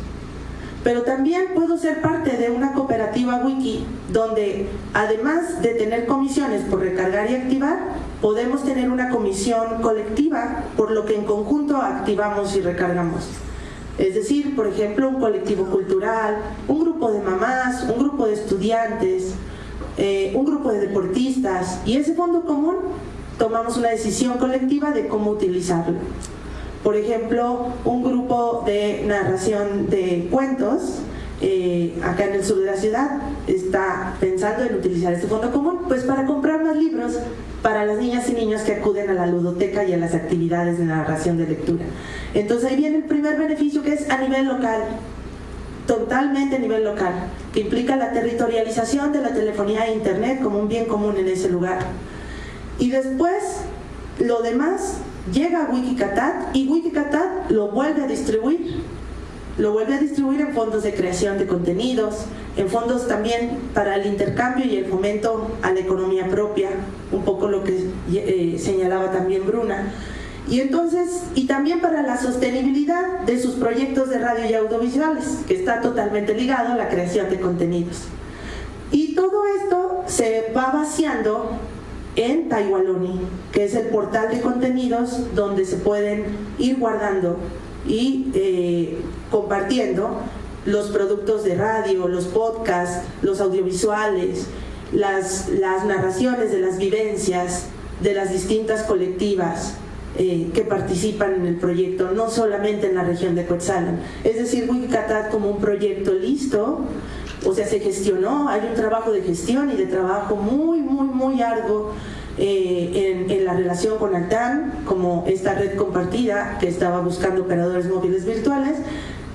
Pero también puedo ser parte de una cooperativa wiki donde además de tener comisiones por recargar y activar, podemos tener una comisión colectiva por lo que en conjunto activamos y recargamos. Es decir, por ejemplo, un colectivo cultural, un grupo de mamás, un grupo de estudiantes, eh, un grupo de deportistas y ese fondo común tomamos una decisión colectiva de cómo utilizarlo. Por ejemplo, un grupo de narración de cuentos eh, acá en el sur de la ciudad está pensando en utilizar este fondo común pues para comprar más libros para las niñas y niños que acuden a la ludoteca y a las actividades de narración de lectura. Entonces ahí viene el primer beneficio que es a nivel local, totalmente a nivel local, que implica la territorialización de la telefonía e internet como un bien común en ese lugar. Y después, lo demás llega a Wikicatat y Wikicatat lo vuelve a distribuir. Lo vuelve a distribuir en fondos de creación de contenidos, en fondos también para el intercambio y el fomento a la economía propia, un poco lo que eh, señalaba también Bruna. Y entonces, y también para la sostenibilidad de sus proyectos de radio y audiovisuales, que está totalmente ligado a la creación de contenidos. Y todo esto se va vaciando en Taiwaloni, que es el portal de contenidos donde se pueden ir guardando y eh, compartiendo los productos de radio, los podcasts, los audiovisuales, las, narraciones de las vivencias de las distintas colectivas eh, que participan en el proyecto, no solamente en la región de Coetzalan. Es decir, Wikicatat como un proyecto listo, o sea, se gestionó, hay un trabajo de gestión y de trabajo muy, muy, muy arduo eh, en, en, la relación con Altan, como esta red compartida que estaba buscando operadores móviles virtuales.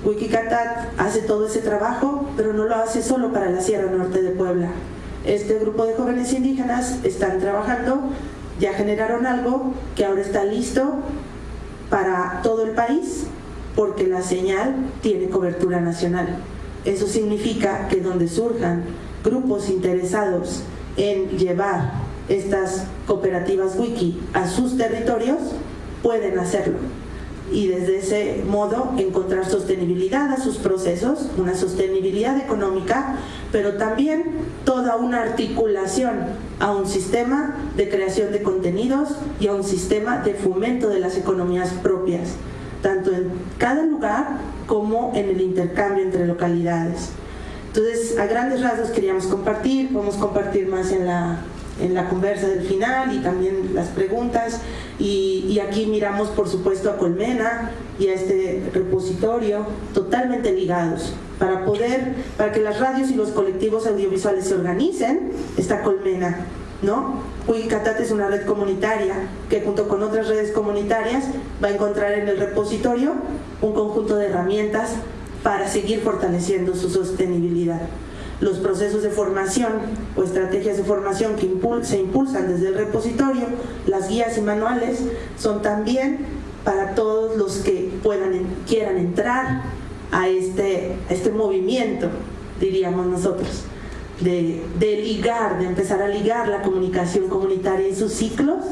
Wikicatat hace todo ese trabajo, pero no lo hace solo para la Sierra Norte de Puebla. Este grupo de jóvenes indígenas están trabajando ya generaron algo que ahora está listo para todo el país porque la señal tiene cobertura nacional. Eso significa que donde surjan grupos interesados en llevar estas cooperativas wiki a sus territorios, pueden hacerlo. Y desde ese modo encontrar sostenibilidad a sus procesos, una sostenibilidad económica, pero también toda una articulación a un sistema de creación de contenidos y a un sistema de fomento de las economías propias, tanto en cada lugar como en el intercambio entre localidades. Entonces, a grandes rasgos queríamos compartir, podemos compartir más en la, en la conversa del final y también las preguntas. Y, aquí miramos, por supuesto, a Colmena y a este repositorio totalmente ligados para poder, para que las radios y los colectivos audiovisuales se organicen, está Colmena, ¿no? Wikicatat es una red comunitaria que junto con otras redes comunitarias va a encontrar en el repositorio un conjunto de herramientas para seguir fortaleciendo su sostenibilidad. Los procesos de formación o estrategias de formación que se impulsan desde el repositorio, las guías y manuales, son también para todos los que puedan, quieran entrar a este, este movimiento, diríamos nosotros, de, ligar, de empezar a ligar la comunicación comunitaria y sus ciclos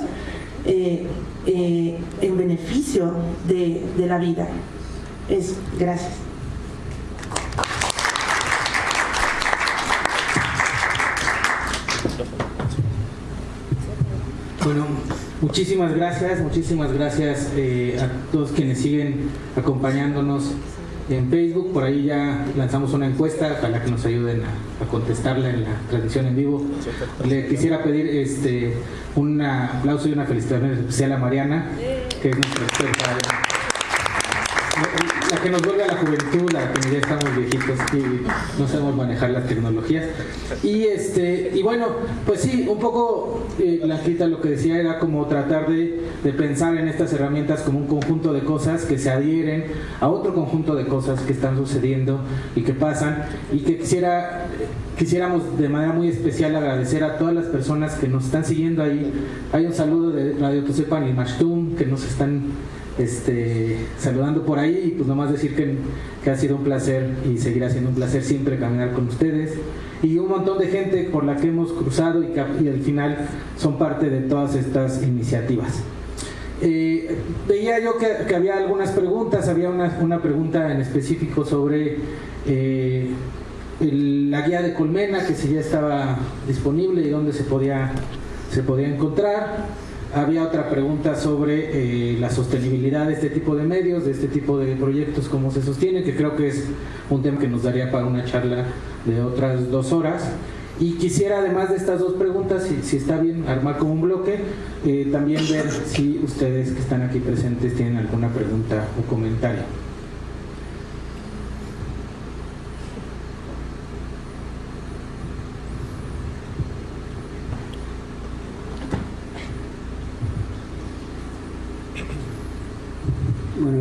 eh, eh, en beneficio de, de la vida. Es, gracias. Bueno, muchísimas gracias, muchísimas gracias eh, a todos quienes siguen acompañándonos en Facebook. Por ahí ya lanzamos una encuesta para que nos ayuden a, contestarla en la transmisión en vivo. Le quisiera pedir este un aplauso y una felicitación especial a Mariana, que es nuestra experta que nos vuelve a la juventud, la que ya estamos viejitos y no sabemos manejar las tecnologías. Y este y bueno, pues sí, un poco eh, Blanquita lo que decía era como tratar de, de, pensar en estas herramientas como un conjunto de cosas que se adhieren a otro conjunto de cosas que están sucediendo y que pasan y que quisiera quisiéramos de manera muy especial agradecer a todas las personas que nos están siguiendo ahí. Hay un saludo de Radio Tosepan y Mashtum que nos están este, saludando por ahí y pues nomás decir que, ha sido un placer y seguirá siendo un placer siempre caminar con ustedes y un montón de gente por la que hemos cruzado y al final son parte de todas estas iniciativas. Eh, veía yo que, había algunas preguntas, había una, una pregunta en específico sobre eh, la guía de Colmena, que si ya estaba disponible y dónde se podía, se podía encontrar. Había otra pregunta sobre eh, la sostenibilidad de este tipo de medios, de este tipo de proyectos, cómo se sostiene, que creo que es un tema que nos daría para una charla de otras dos horas. Y quisiera, además de estas dos preguntas, si, está bien, armar como un bloque, eh, también ver si ustedes que están aquí presentes tienen alguna pregunta o comentario.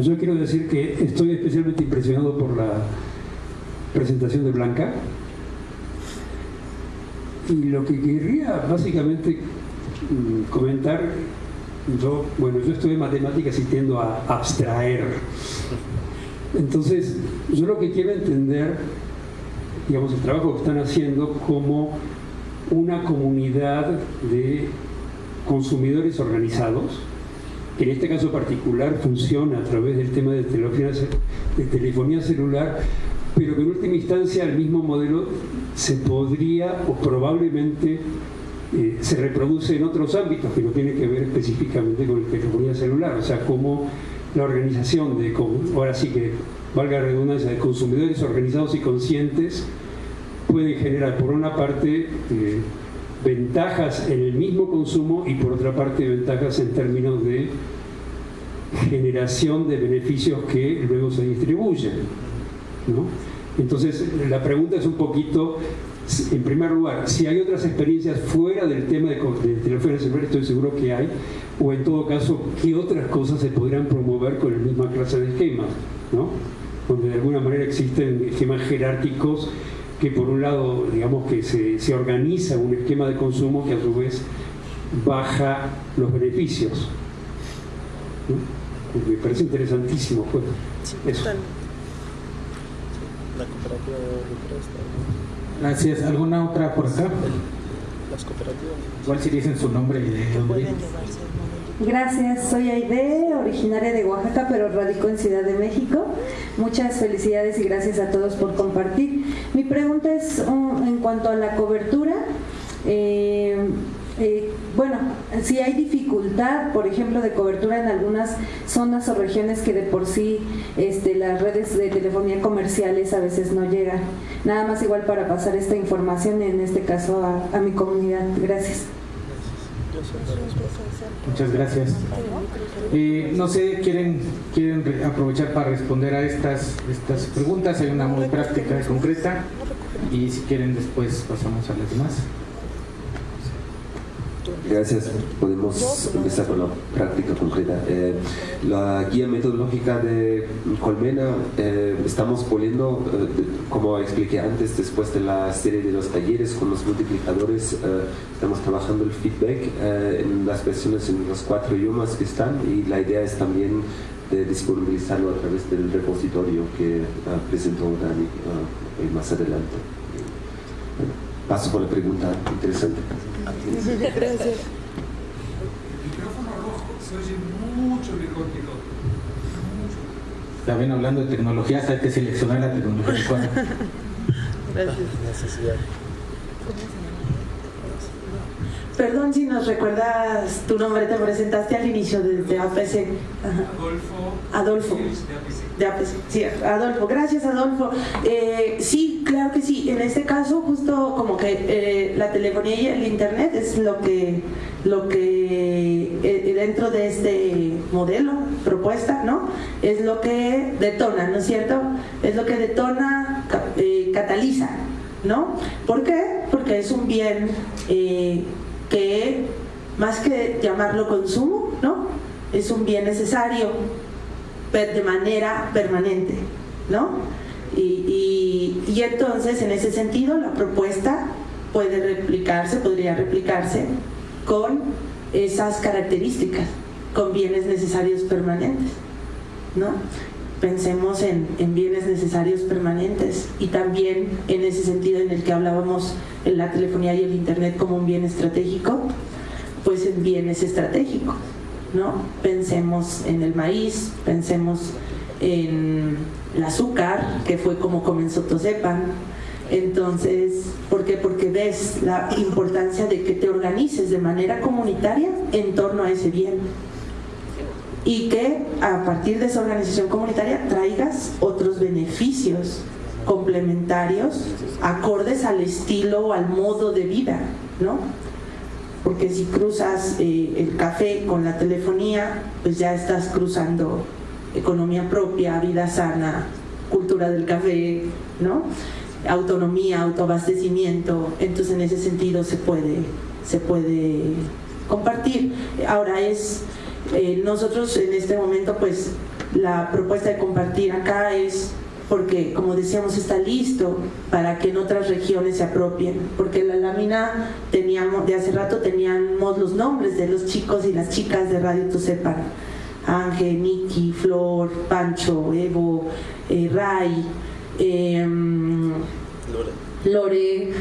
Yo quiero decir que estoy especialmente impresionado por la presentación de Blanca. Y lo que querría básicamente mm, comentar, yo, bueno, yo estudié matemáticas y tiendo a abstraer. Entonces, yo lo que quiero entender, digamos, el trabajo que están haciendo como una comunidad de consumidores organizados, que en este caso particular funciona a través del tema de telefonía, telefonía celular, pero que en última instancia el mismo modelo se podría o probablemente eh, se reproduce en otros ámbitos que no tienen que ver específicamente con la telefonía celular, o sea, como la organización de, ahora sí que valga la redundancia, de consumidores organizados y conscientes pueden generar por una parte eh, ventajas en el mismo consumo y por otra parte ventajas en términos de generación de beneficios que luego se distribuyen. ¿no? Entonces, la pregunta es un poquito, en primer lugar, si hay otras experiencias fuera del tema de, de teléfono celular, estoy seguro que hay, o en todo caso, qué otras cosas se podrían promover con la misma clase de esquemas, ¿no? donde de alguna manera existen esquemas jerárquicos que por un lado, digamos que se, se organiza un esquema de consumo que a su vez baja los beneficios. ¿no? Me parece interesantísimo. Pues, eso. La cooperativa de Gracias. ¿Alguna otra por acá? Las cooperativas. Igual si dicen su nombre y de dónde Gracias, soy Aide, originaria de Oaxaca, pero radico en Ciudad de México. Muchas felicidades y gracias a todos por compartir. Mi pregunta es um, en cuanto a la cobertura. Eh, eh, bueno, si hay dificultad, por ejemplo, de cobertura en algunas zonas o regiones que de por sí este, las redes de telefonía comerciales a veces no llegan. Nada más igual para pasar esta información, en este caso a, a mi comunidad. Gracias. Muchas gracias. No sé, ¿quieren, quieren aprovechar para responder a estas, estas preguntas? Hay una muy práctica y concreta. Y si quieren, después pasamos a las demás. Gracias. Podemos empezar con la práctica concreta. Eh, la guía metodológica de Colmena eh, estamos poniendo, eh, como expliqué antes, después de la serie de los talleres con los multiplicadores, estamos trabajando el feedback en las versiones en los cuatro idiomas que están y la idea es también de disponibilizarlo a través del repositorio que presentó Dani más adelante. paso por la pregunta interesante. Gracias. El micrófono rojo se oye mucho mejor que todo. Está bien hablando de tecnología, hay que seleccionar la tecnología adecuada. Gracias. Perdón si nos recuerdas tu nombre, te presentaste al inicio de, APC. Adolfo. Adolfo. De APC. Sí, Adolfo. Gracias, Adolfo. Eh, sí, claro que sí. En este caso, justo como que eh, la telefonía y el internet es lo que, lo que eh, dentro de este modelo, propuesta, ¿no? Es lo que detona, ¿no es cierto? Es lo que detona, cataliza, ¿no? ¿Por qué? Porque es un bien que más que llamarlo consumo, ¿no? Es un bien necesario de manera permanente, ¿no? Y, entonces, en ese sentido, la propuesta puede replicarse, podría replicarse con esas características, con bienes necesarios permanentes, ¿no? Pensemos en, en, bienes necesarios permanentes y también en ese sentido en el que hablábamos en la telefonía y el internet como un bien estratégico, pues en bienes estratégicos, ¿no? Pensemos en el maíz, pensemos en el azúcar, que fue como comenzó Tosepan. Entonces, ¿por qué? Porque ves la importancia de que te organices de manera comunitaria en torno a ese bien y que a partir de esa organización comunitaria traigas otros beneficios complementarios, acordes al estilo o al modo de vida, ¿no? Porque si cruzas eh, el café con la telefonía, pues ya estás cruzando economía propia, vida sana, cultura del café, ¿no? Autonomía, autoabastecimiento, entonces en ese sentido se puede, se puede compartir. Ahora es, eh, nosotros en este momento pues la propuesta de compartir acá es porque como decíamos está listo para que en otras regiones se apropien, porque la lámina teníamos, de hace rato teníamos los nombres de los chicos y las chicas de Radio Tusepan, Ángel, Miki, Flor, Pancho, Evo, eh, Ray, em, Lore,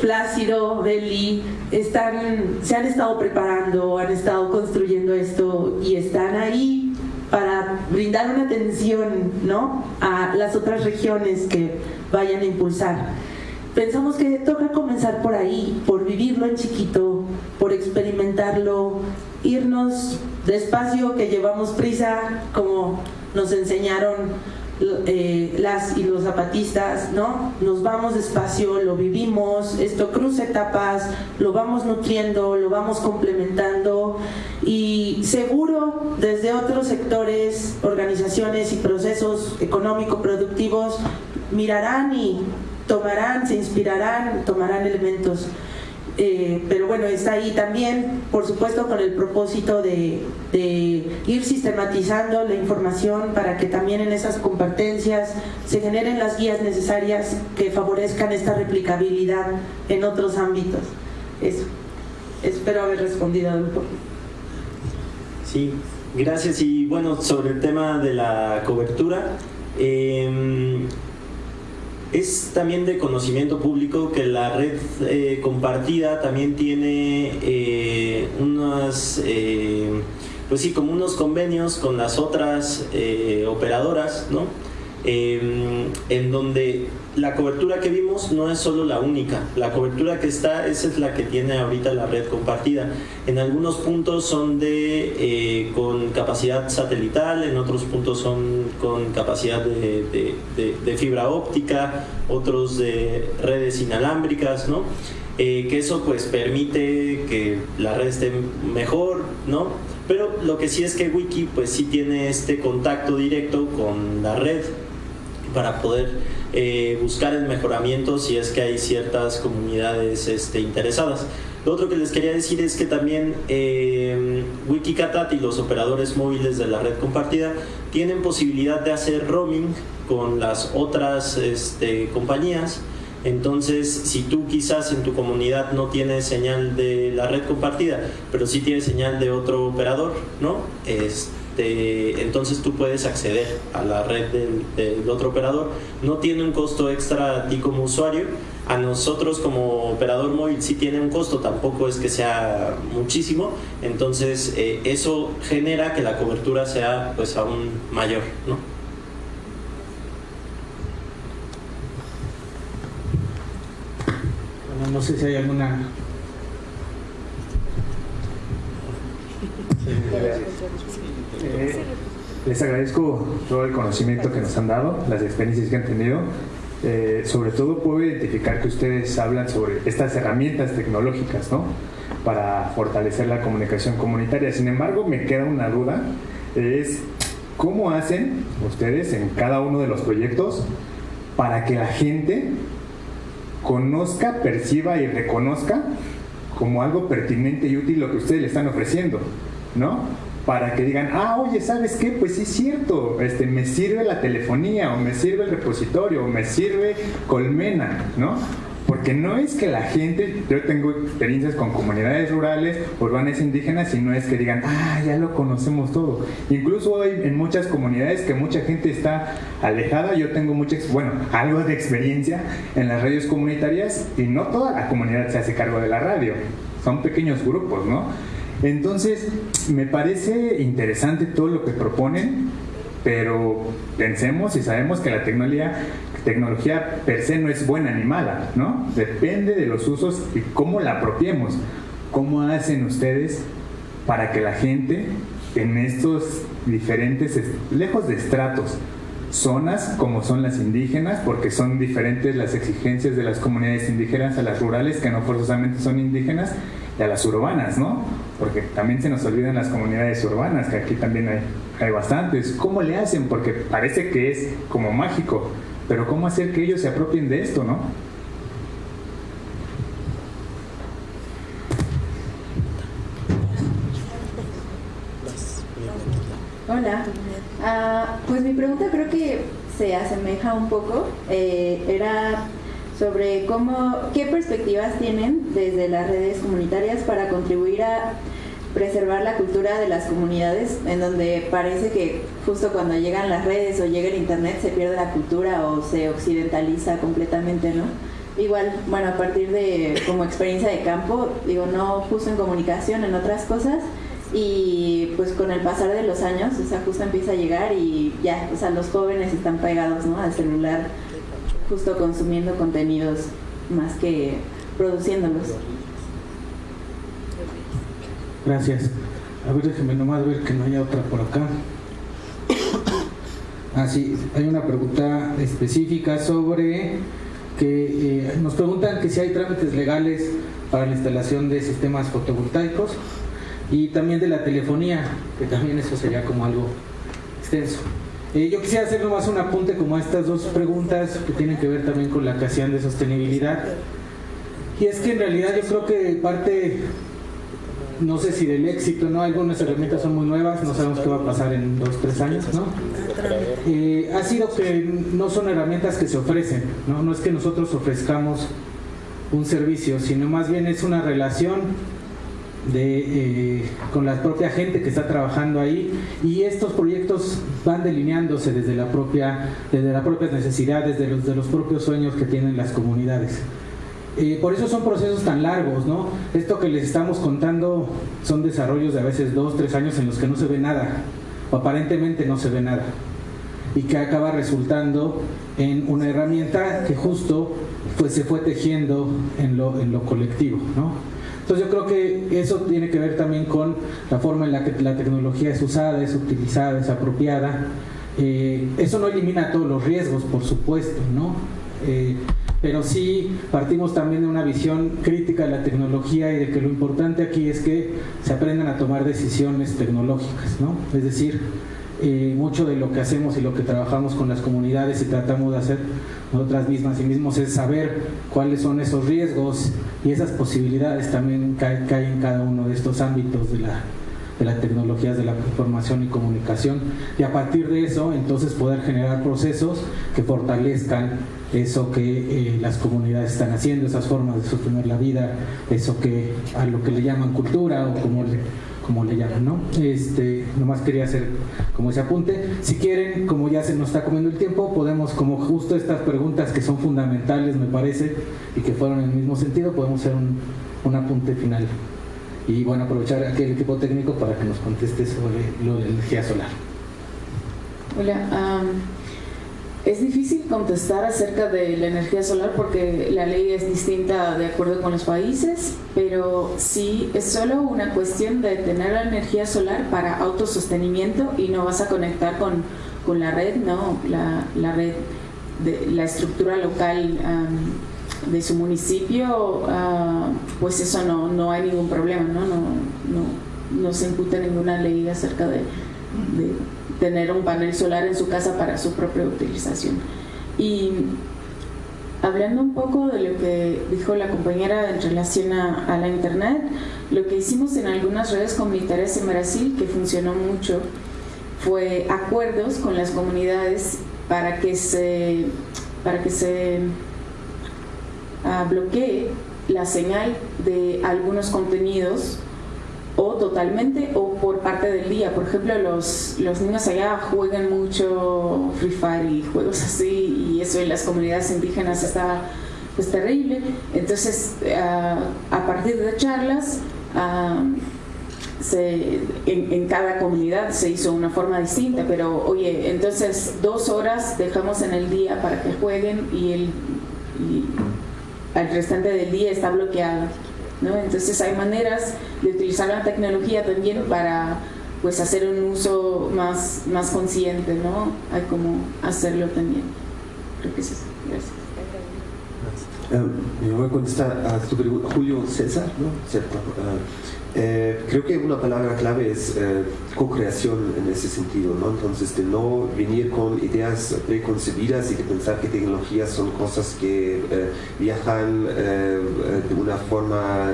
Plácido, Beli, están, se han estado preparando, han estado construyendo esto y están ahí para brindar una atención ¿no? a las otras regiones que vayan a impulsar. Pensamos que toca comenzar por ahí, por vivirlo en chiquito, por experimentarlo, irnos despacio, que llevamos prisa, como nos enseñaron eh, las y los zapatistas, ¿no? Nos vamos despacio, lo vivimos, esto cruza etapas, lo vamos nutriendo, lo vamos complementando y seguro desde otros sectores, organizaciones y procesos económico-productivos mirarán y tomarán, se inspirarán, tomarán elementos eh, pero bueno, está ahí también, por supuesto, con el propósito de, ir sistematizando la información para que también en esas competencias se generen las guías necesarias que favorezcan esta replicabilidad en otros ámbitos. Eso. Espero haber respondido un poco. Sí, gracias. Y bueno, sobre el tema de la cobertura, eh, es también de conocimiento público que la red eh, compartida también tiene eh, unas, eh, pues sí, como unos convenios con las otras operadoras, ¿no? Em, en donde la cobertura que vimos no es solo la única, la cobertura que está, esa es la que tiene ahorita la red compartida. En algunos puntos son de eh, con capacidad satelital, en otros puntos son con capacidad de, fibra óptica, otros de redes inalámbricas, ¿no? Eh, que eso pues permite que la red esté mejor, ¿no? Pero lo que sí es que Wiki pues sí tiene este contacto directo con la red para poder eh, buscar el mejoramiento si es que hay ciertas comunidades este, interesadas. Lo otro que les quería decir es que también eh, Wikikatat y los operadores móviles de la red compartida tienen posibilidad de hacer roaming con las otras este, compañías. Entonces, si tú quizás en tu comunidad no tienes señal de la red compartida, pero sí tienes señal de otro operador, ¿no? Este, este, entonces tú puedes acceder a la red del, otro operador. No tiene un costo extra a ti como usuario. A nosotros como operador móvil sí tiene un costo, tampoco es que sea muchísimo. Entonces eh, eso genera que la cobertura sea pues aún mayor. ¿no? Bueno, no sé si hay alguna Eh, les agradezco todo el conocimiento que nos han dado, las experiencias que han tenido. Eh, sobre todo puedo identificar que ustedes hablan sobre estas herramientas tecnológicas, ¿no? Para fortalecer la comunicación comunitaria. Sin embargo, me queda una duda, es cómo hacen ustedes en cada uno de los proyectos para que la gente conozca, perciba y reconozca como algo pertinente y útil lo que ustedes le están ofreciendo, ¿no? Para que digan, ah, oye, ¿sabes qué? Pues sí es cierto, este, me sirve la telefonía, o me sirve el repositorio, o me sirve Colmena, ¿no? Porque no es que la gente, yo tengo experiencias con comunidades rurales, urbanas indígenas, y no es que digan, ah, ya lo conocemos todo. Incluso hoy en muchas comunidades que mucha gente está alejada, yo tengo mucha, bueno, algo de experiencia en las radios comunitarias y no toda la comunidad se hace cargo de la radio, son pequeños grupos, ¿no? Entonces, me parece interesante todo lo que proponen, pero pensemos y sabemos que la tecnología, tecnología per se no es buena ni mala, ¿no? Depende de los usos y cómo la apropiemos. ¿Cómo hacen ustedes para que la gente en estos diferentes, lejos de estratos, zonas como son las indígenas, porque son diferentes las exigencias de las comunidades indígenas a las rurales, que no forzosamente son indígenas, y a las urbanas, ¿no? Porque también se nos olvidan las comunidades urbanas, que aquí también hay, hay bastantes. ¿Cómo le hacen? Porque parece que es como mágico, pero ¿cómo hacer que ellos se apropien de esto, no? Hola. Ah, pues mi pregunta creo que se asemeja un poco. Eh, era sobre cómo, qué perspectivas tienen desde las redes comunitarias para contribuir a preservar la cultura de las comunidades, en donde parece que justo cuando llegan las redes o llega el internet se pierde la cultura o se occidentaliza completamente, ¿no? Igual, bueno, a partir de como experiencia de campo, digo, no justo en comunicación, en otras cosas, y pues con el pasar de los años, o sea, justo empieza a llegar y ya, o sea, los jóvenes están pegados, ¿no? Al celular, justo consumiendo contenidos más que produciéndolos. Gracias. A ver, déjeme nomás ver que no haya otra por acá. Ah, sí, hay una pregunta específica sobre que eh, nos preguntan que si hay trámites legales para la instalación de sistemas fotovoltaicos y también de la telefonía, que también eso sería como algo extenso. Eh, yo quisiera hacer nomás un apunte como a estas dos preguntas que tienen que ver también con la creación de sostenibilidad. Y es que en realidad yo creo que parte, no sé si del éxito, ¿no? Algunas herramientas son muy nuevas, no sabemos qué va a pasar en dos, tres años, ¿no? Eh, ha sido que no son herramientas que se ofrecen, ¿no? No es que nosotros ofrezcamos un servicio, sino más bien es una relación eh, con la propia gente que está trabajando ahí y estos proyectos van delineándose desde la propia desde las propias necesidades de los de los propios sueños que tienen las comunidades eh, por eso son procesos tan largos no esto que les estamos contando son desarrollos de a veces dos tres años en los que no se ve nada o aparentemente no se ve nada y que acaba resultando en una herramienta que justo pues se fue tejiendo en lo, en lo colectivo ¿no? Entonces yo creo que eso tiene que ver también con la forma en la que la tecnología es usada, es utilizada, es apropiada. Eh, eso no elimina todos los riesgos, por supuesto, ¿no? Eh, pero sí partimos también de una visión crítica de la tecnología y de que lo importante aquí es que se aprendan a tomar decisiones tecnológicas, ¿no? Es decir, eh, mucho de lo que hacemos y lo que trabajamos con las comunidades y tratamos de hacer nosotras mismas y mismos es saber cuáles son esos riesgos y esas posibilidades también que hay, en cada uno de estos ámbitos de la, de las tecnologías de la información y comunicación. Y a partir de eso entonces poder generar procesos que fortalezcan eso que eh, las comunidades están haciendo, esas formas de sostener la vida, eso que a lo que le llaman cultura o como le como le llaman, ¿no? Este, nomás quería hacer como ese apunte. Si quieren, como ya se nos está comiendo el tiempo, podemos, como justo estas preguntas que son fundamentales, me parece, y que fueron en el mismo sentido, podemos hacer un, un apunte final. Y bueno, aprovechar aquí el equipo técnico para que nos conteste sobre lo de energía solar. Hola, es difícil contestar acerca de la energía solar porque la ley es distinta de acuerdo con los países, pero sí es solo una cuestión de tener la energía solar para autosostenimiento y no vas a conectar con, con la red, ¿no? La, la, red, de, la estructura local de su municipio, uh, pues eso no, no hay ningún problema, ¿no? No, no, no se imputa ninguna ley acerca de tener un panel solar en su casa para su propia utilización. Y hablando un poco de lo que dijo la compañera en relación a, la Internet, lo que hicimos en algunas redes comunitarias en Brasil, que funcionó mucho, fue acuerdos con las comunidades para que se, para que se uh, bloquee la señal de algunos contenidos o totalmente o por parte del día. Por ejemplo, los, los niños allá juegan mucho Free Fire y juegos así y eso en las comunidades indígenas está pues terrible. Entonces, ah, a partir de charlas, ah, se, en, cada comunidad se hizo una forma distinta, pero oye, entonces dos horas dejamos en el día para que jueguen y el, y el restante del día está bloqueado. Entonces hay maneras de utilizar la tecnología también para, pues hacer un uso más, más consciente, ¿no? Hay como hacerlo también. Creo que es eso. Gracias. Me voy a contestar a tu pregunta, Julio César, ¿no? Cierto. Uh, eh, creo que una palabra clave es eh, co-creación en ese sentido, ¿no? Entonces, de no venir con ideas preconcebidas y de pensar que tecnologías son cosas que eh, viajan de una forma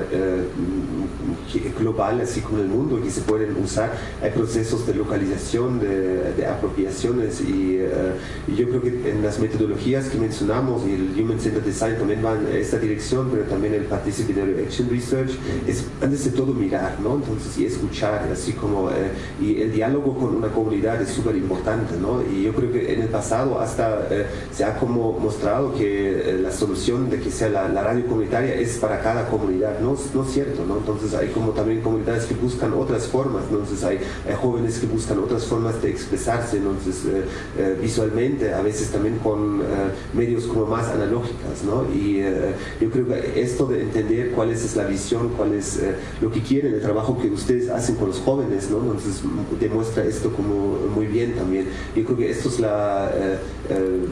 global, así como el mundo, y que se pueden usar. Hay procesos de localización, de, apropiaciones, y, yo creo que en las metodologías que mencionamos, y el Human Centered Design también va en esta dirección, pero también el Participatory Action Research, es antes de todo ¿no? Entonces, y escuchar, así como, eh, y el diálogo con una comunidad es súper importante, ¿no? Y yo creo que en el pasado hasta eh, se ha como mostrado que eh, la solución de que sea la, radio comunitaria es para cada comunidad, ¿no? No es cierto, ¿no? Entonces hay como también comunidades que buscan otras formas, entonces hay, hay jóvenes que buscan otras formas de expresarse, entonces visualmente, a veces también con medios como más analógicas, ¿no? Y yo creo que esto de entender cuál es, la visión, cuál es lo que quiere el trabajo que ustedes hacen con los jóvenes, ¿no? Entonces demuestra esto como muy bien también. Yo creo que esto es la, eh, eh,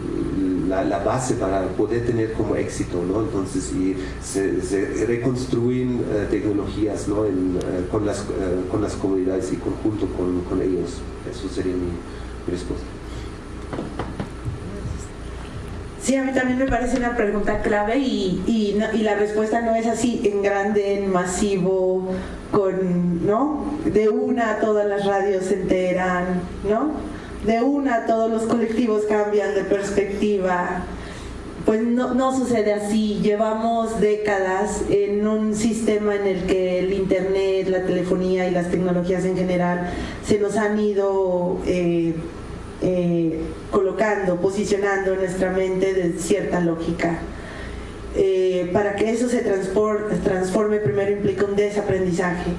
la, base para poder tener como éxito, ¿no? Entonces, y se, reconstruyen eh, tecnologías, ¿no? con, las, con las comunidades y conjunto con, con ellos. Eso sería mi, mi respuesta. Sí, a mí también me parece una pregunta clave y, y, la respuesta no es así en grande, en masivo, con, ¿no? De una todas las radios se enteran, ¿no? De una todos los colectivos cambian de perspectiva. Pues no, no sucede así. Llevamos décadas en un sistema en el que el Internet, la telefonía y las tecnologías en general se nos han ido... Eh, eh, colocando, posicionando en nuestra mente de cierta lógica. Eh, para que eso se transforme, primero implica un desaprendizaje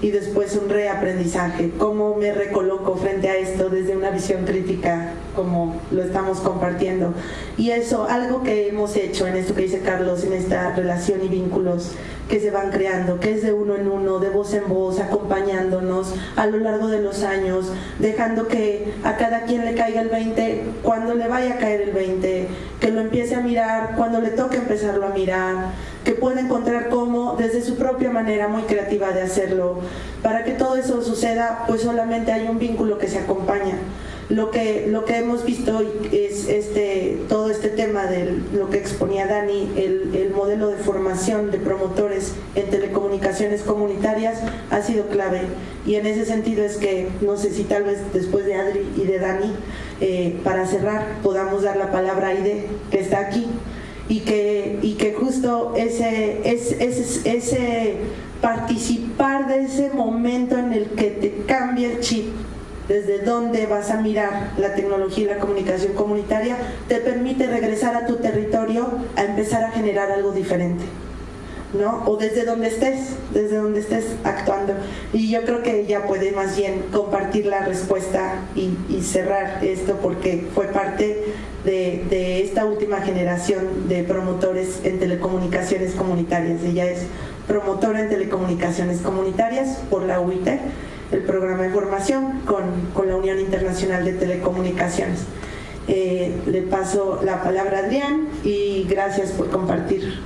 y después un reaprendizaje. ¿Cómo me recoloco frente a esto desde una visión crítica como lo estamos compartiendo? Y eso, algo que hemos hecho en esto que dice Carlos, en esta relación y vínculos que se van creando, que es de uno en uno, de voz en voz, acompañándonos a lo largo de los años, dejando que a cada quien le caiga el 20 cuando le vaya a caer el 20, que lo empiece a mirar cuando le toque empezarlo a mirar, que pueda encontrar cómo desde su propia manera muy creativa de hacerlo. Para que todo eso suceda, pues solamente hay un vínculo que se acompaña lo que, lo que hemos visto es este, todo este tema de lo que exponía Dani, el, el, modelo de formación de promotores en telecomunicaciones comunitarias ha sido clave. Y en ese sentido es que, no sé si tal vez después de Adri y de Dani, eh, para cerrar, podamos dar la palabra a Aide, que está aquí, y que, y que justo ese, ese, ese participar de ese momento en el que te cambia el chip desde dónde vas a mirar la tecnología y la comunicación comunitaria, te permite regresar a tu territorio a empezar a generar algo diferente. ¿no? O desde donde estés, desde donde estés actuando. Y yo creo que ella puede más bien compartir la respuesta y, cerrar esto porque fue parte de, de, esta última generación de promotores en telecomunicaciones comunitarias. Ella es promotora en telecomunicaciones comunitarias por la UIT el programa de formación con, con la Unión Internacional de Telecomunicaciones. Eh, le paso la palabra a Adrián y gracias por compartir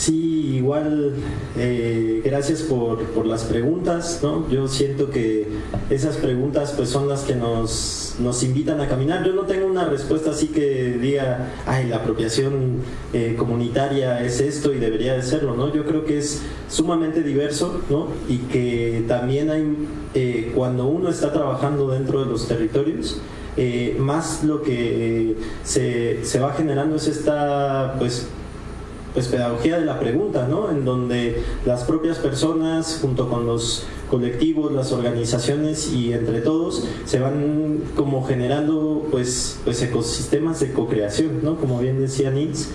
Sí, igual, eh, gracias por, por, las preguntas, ¿no? Yo siento que esas preguntas pues son las que nos, nos invitan a caminar. Yo no tengo una respuesta así que diga, ay, la apropiación eh, comunitaria es esto y debería de serlo, ¿no? Yo creo que es sumamente diverso, ¿no? Y que también hay, eh, cuando uno está trabajando dentro de los territorios, más lo que se, se va generando es esta, pues, pues pedagogía de la pregunta, ¿no? En donde las propias personas junto con los colectivos, las organizaciones y entre todos se van como generando pues, pues ecosistemas de co-creación, ¿no? Como bien decía Nitz,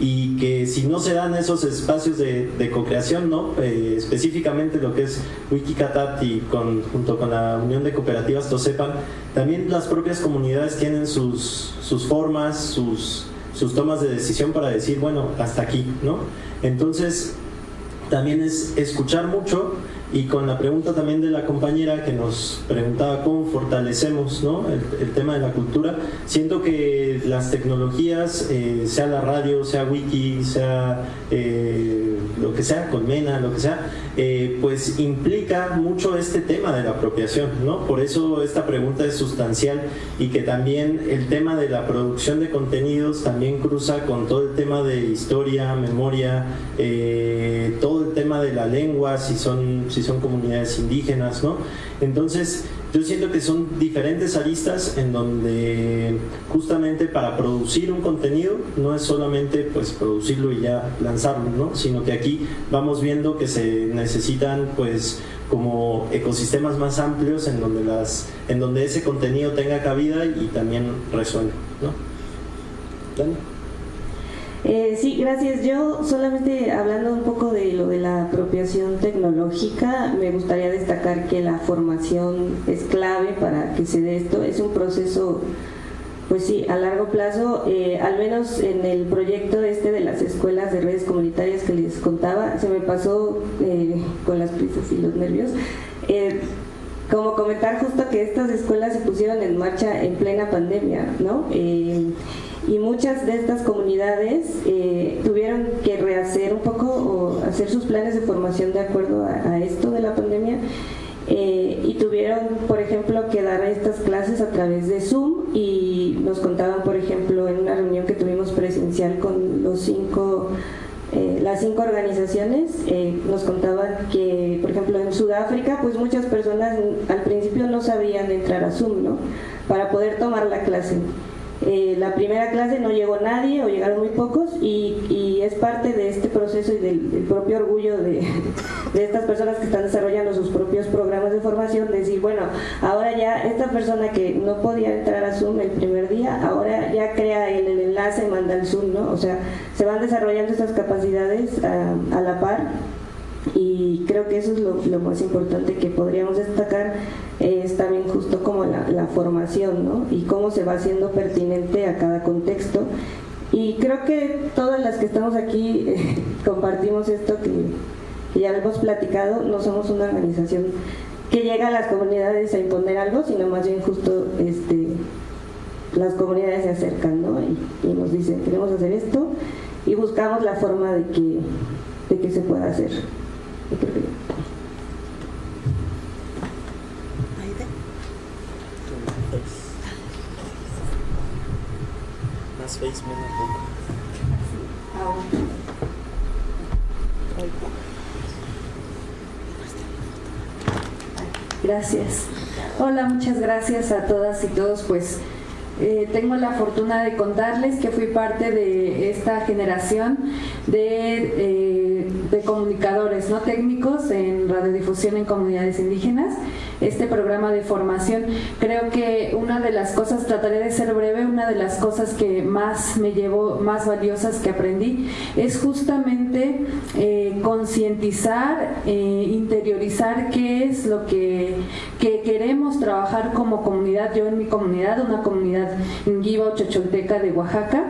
y que si no se dan esos espacios de, de co-creación, ¿no? Eh, específicamente lo que es Wikicatat y con, junto con la Unión de Cooperativas Tosepan, también las propias comunidades tienen sus, sus formas, sus sus tomas de decisión para decir, bueno, hasta aquí, ¿no? Entonces, también es escuchar mucho y con la pregunta también de la compañera que nos preguntaba cómo fortalecemos ¿no? el, tema de la cultura, siento que las tecnologías, eh, sea la radio, sea wiki, sea eh, lo que sea, colmena, lo que sea, eh, pues implica mucho este tema de la apropiación, ¿no? Por eso esta pregunta es sustancial y que también el tema de la producción de contenidos también cruza con todo el tema de historia, memoria, todo tema de la lengua, si son son comunidades indígenas, ¿no? Entonces, yo siento que son diferentes aristas en donde justamente para producir un contenido no es solamente pues producirlo y ya lanzarlo, ¿no? Sino que aquí vamos viendo que se necesitan pues como ecosistemas más amplios en donde las en donde ese contenido tenga cabida y también resuene, ¿no? Eh, sí, gracias. Yo solamente hablando un poco de lo de la apropiación tecnológica, me gustaría destacar que la formación es clave para que se dé esto. Es un proceso, pues sí, a largo plazo, eh, al menos en el proyecto este de las escuelas de redes comunitarias que les contaba, se me pasó eh, con las prisas y los nervios. como comentar justo que estas escuelas se pusieron en marcha en plena pandemia, ¿no? Y muchas de estas comunidades eh, tuvieron que rehacer un poco o hacer sus planes de formación de acuerdo a, esto de la pandemia eh, y tuvieron, por ejemplo, que dar estas clases a través de Zoom y nos contaban, por ejemplo, en una reunión que tuvimos presencial con los cinco, eh, las cinco organizaciones, nos contaban que, por ejemplo, en Sudáfrica, pues muchas personas al principio no sabían entrar a Zoom, ¿no? Para poder tomar la clase. Eh, la primera clase no llegó nadie o llegaron muy pocos y, es parte de este proceso y del, propio orgullo de, estas personas que están desarrollando sus propios programas de formación, decir, bueno, ahora ya esta persona que no podía entrar a Zoom el primer día, ahora ya crea el, el enlace, manda el Zoom, ¿no? O sea, se van desarrollando estas capacidades a, a la par y creo que eso es lo, más importante que podríamos destacar es también justo como la, formación ¿no? y cómo se va haciendo pertinente a cada contexto y creo que todas las que estamos aquí eh, (laughs) compartimos esto que, ya hemos platicado, no somos una organización que llega a las comunidades a imponer algo, sino más bien justo este, las comunidades se acercan ¿no? y, nos dicen queremos hacer esto y buscamos la forma de que, de que se pueda hacer. Gracias. Hola, muchas gracias a todas y todos. Pues eh, tengo la fortuna de contarles que fui parte de esta generación de, eh, de comunicadores no técnicos en radiodifusión en comunidades indígenas este programa de formación. Creo que una de las cosas, trataré de ser breve, una de las cosas que más me llevó, más valiosas que aprendí, es justamente eh, concientizar, eh, interiorizar qué es lo que, que, queremos trabajar como comunidad, yo en mi comunidad, una comunidad o Chocholteca de Oaxaca,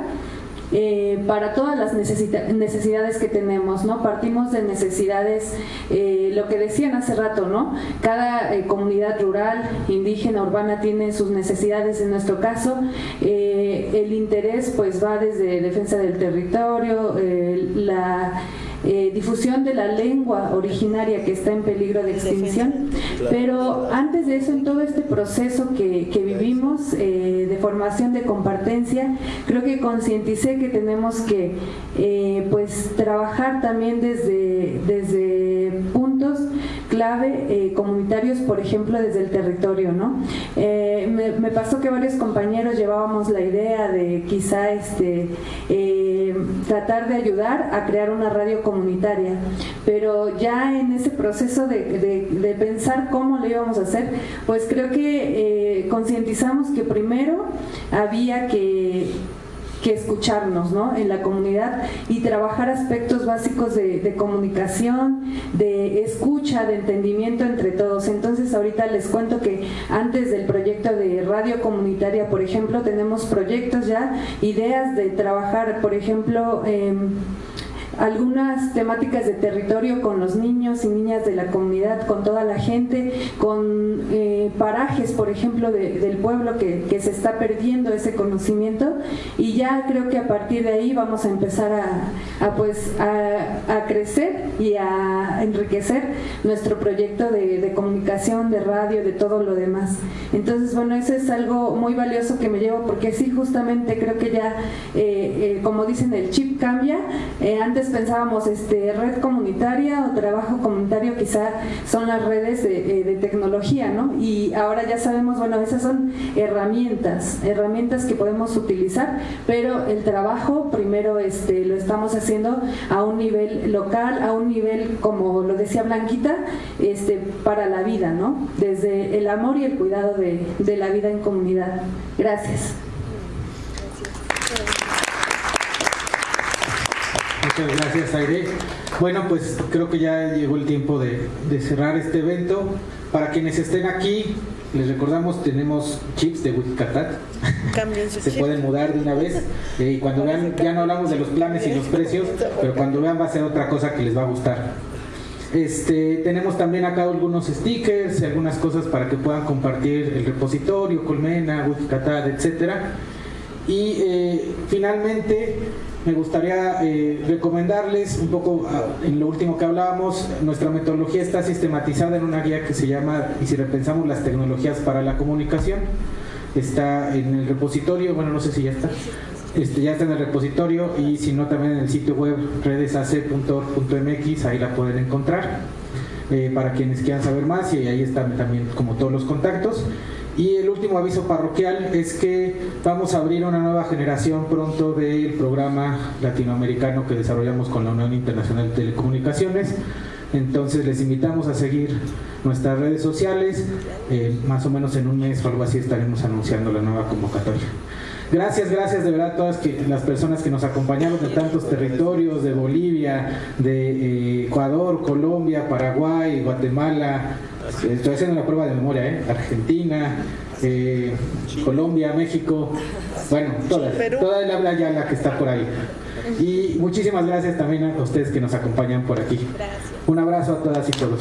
eh, para todas las necesidades que tenemos, ¿no? Partimos de necesidades, eh, lo que decían hace rato, ¿no? Cada eh, comunidad rural, indígena, urbana tiene sus necesidades, en nuestro caso, el interés pues va desde defensa del territorio, la eh, difusión de la lengua originaria que está en peligro de extinción. Pero antes de eso, en todo este proceso que, vivimos eh, de formación de compartencia, creo que concienticé que tenemos que eh, pues trabajar también desde, desde puntos clave comunitarios, por ejemplo, desde el territorio. ¿no? Me, me, pasó que varios compañeros llevábamos la idea de quizá este, tratar de ayudar a crear una radio comunitaria, pero ya en ese proceso de, pensar cómo lo íbamos a hacer, pues creo que eh, concientizamos que primero había que que escucharnos ¿no? en la comunidad y trabajar aspectos básicos de, comunicación, de escucha, de entendimiento entre todos. Entonces ahorita les cuento que antes del proyecto de radio comunitaria, por ejemplo, tenemos proyectos ya, ideas de trabajar, por ejemplo, algunas temáticas de territorio con los niños y niñas de la comunidad, con toda la gente, con eh, parajes, por ejemplo, del pueblo que, que, se está perdiendo ese conocimiento y ya creo que a partir de ahí vamos a empezar a, pues a, a, crecer y a enriquecer nuestro proyecto de, de comunicación, de radio, de todo lo demás. Entonces, bueno, eso es algo muy valioso que me llevo porque sí, justamente creo que ya, eh, eh, como dicen, el chip cambia. Eh, antes pensábamos este, red comunitaria o trabajo comunitario, quizá son las redes de, de, tecnología, ¿no? Y ahora ya sabemos, bueno, esas son herramientas, herramientas que podemos utilizar, pero el trabajo primero este, lo estamos haciendo a un nivel local, a un nivel, como lo decía Blanquita, este, para la vida, ¿no? Desde el amor y el cuidado de la vida en comunidad. Gracias. Muchas gracias, Aire. Bueno, pues creo que ya llegó el tiempo de, de, cerrar este evento. Para quienes estén aquí, les recordamos, tenemos chips de Wikicatat. (laughs) Se pueden mudar de una vez. Eh, y cuando vean, ya no hablamos de los planes y los precios, (laughs) pero cuando vean va a ser otra cosa que les va a gustar. Este, tenemos también acá algunos stickers y algunas cosas para que puedan compartir el repositorio, Colmena, Wikicatat, etcétera. Y eh, finalmente me gustaría eh, recomendarles un poco uh, en lo último que hablábamos, nuestra metodología está sistematizada en una guía que se llama, y si repensamos las tecnologías para la comunicación, está en el repositorio, bueno no sé si ya está, este, ya está en el repositorio y si no también en el sitio web redesac.org.mx, ahí la pueden encontrar. Eh, para quienes quieran saber más y ahí están también como todos los contactos. Y el último aviso parroquial es que vamos a abrir una nueva generación pronto del programa latinoamericano que desarrollamos con la Unión Internacional de Telecomunicaciones. Entonces les invitamos a seguir nuestras redes sociales. Eh, más o menos en un mes o algo así estaremos anunciando la nueva convocatoria. Gracias, gracias de verdad a todas que, las personas que nos acompañaron de tantos territorios, de Bolivia, de eh, Ecuador, Colombia, Paraguay, Guatemala, estoy haciendo una prueba de memoria, ¿eh? Argentina, eh, Colombia, México, bueno, todas, toda el habla ya la que está por ahí. Y muchísimas gracias también a ustedes que nos acompañan por aquí. Un abrazo a todas y todos.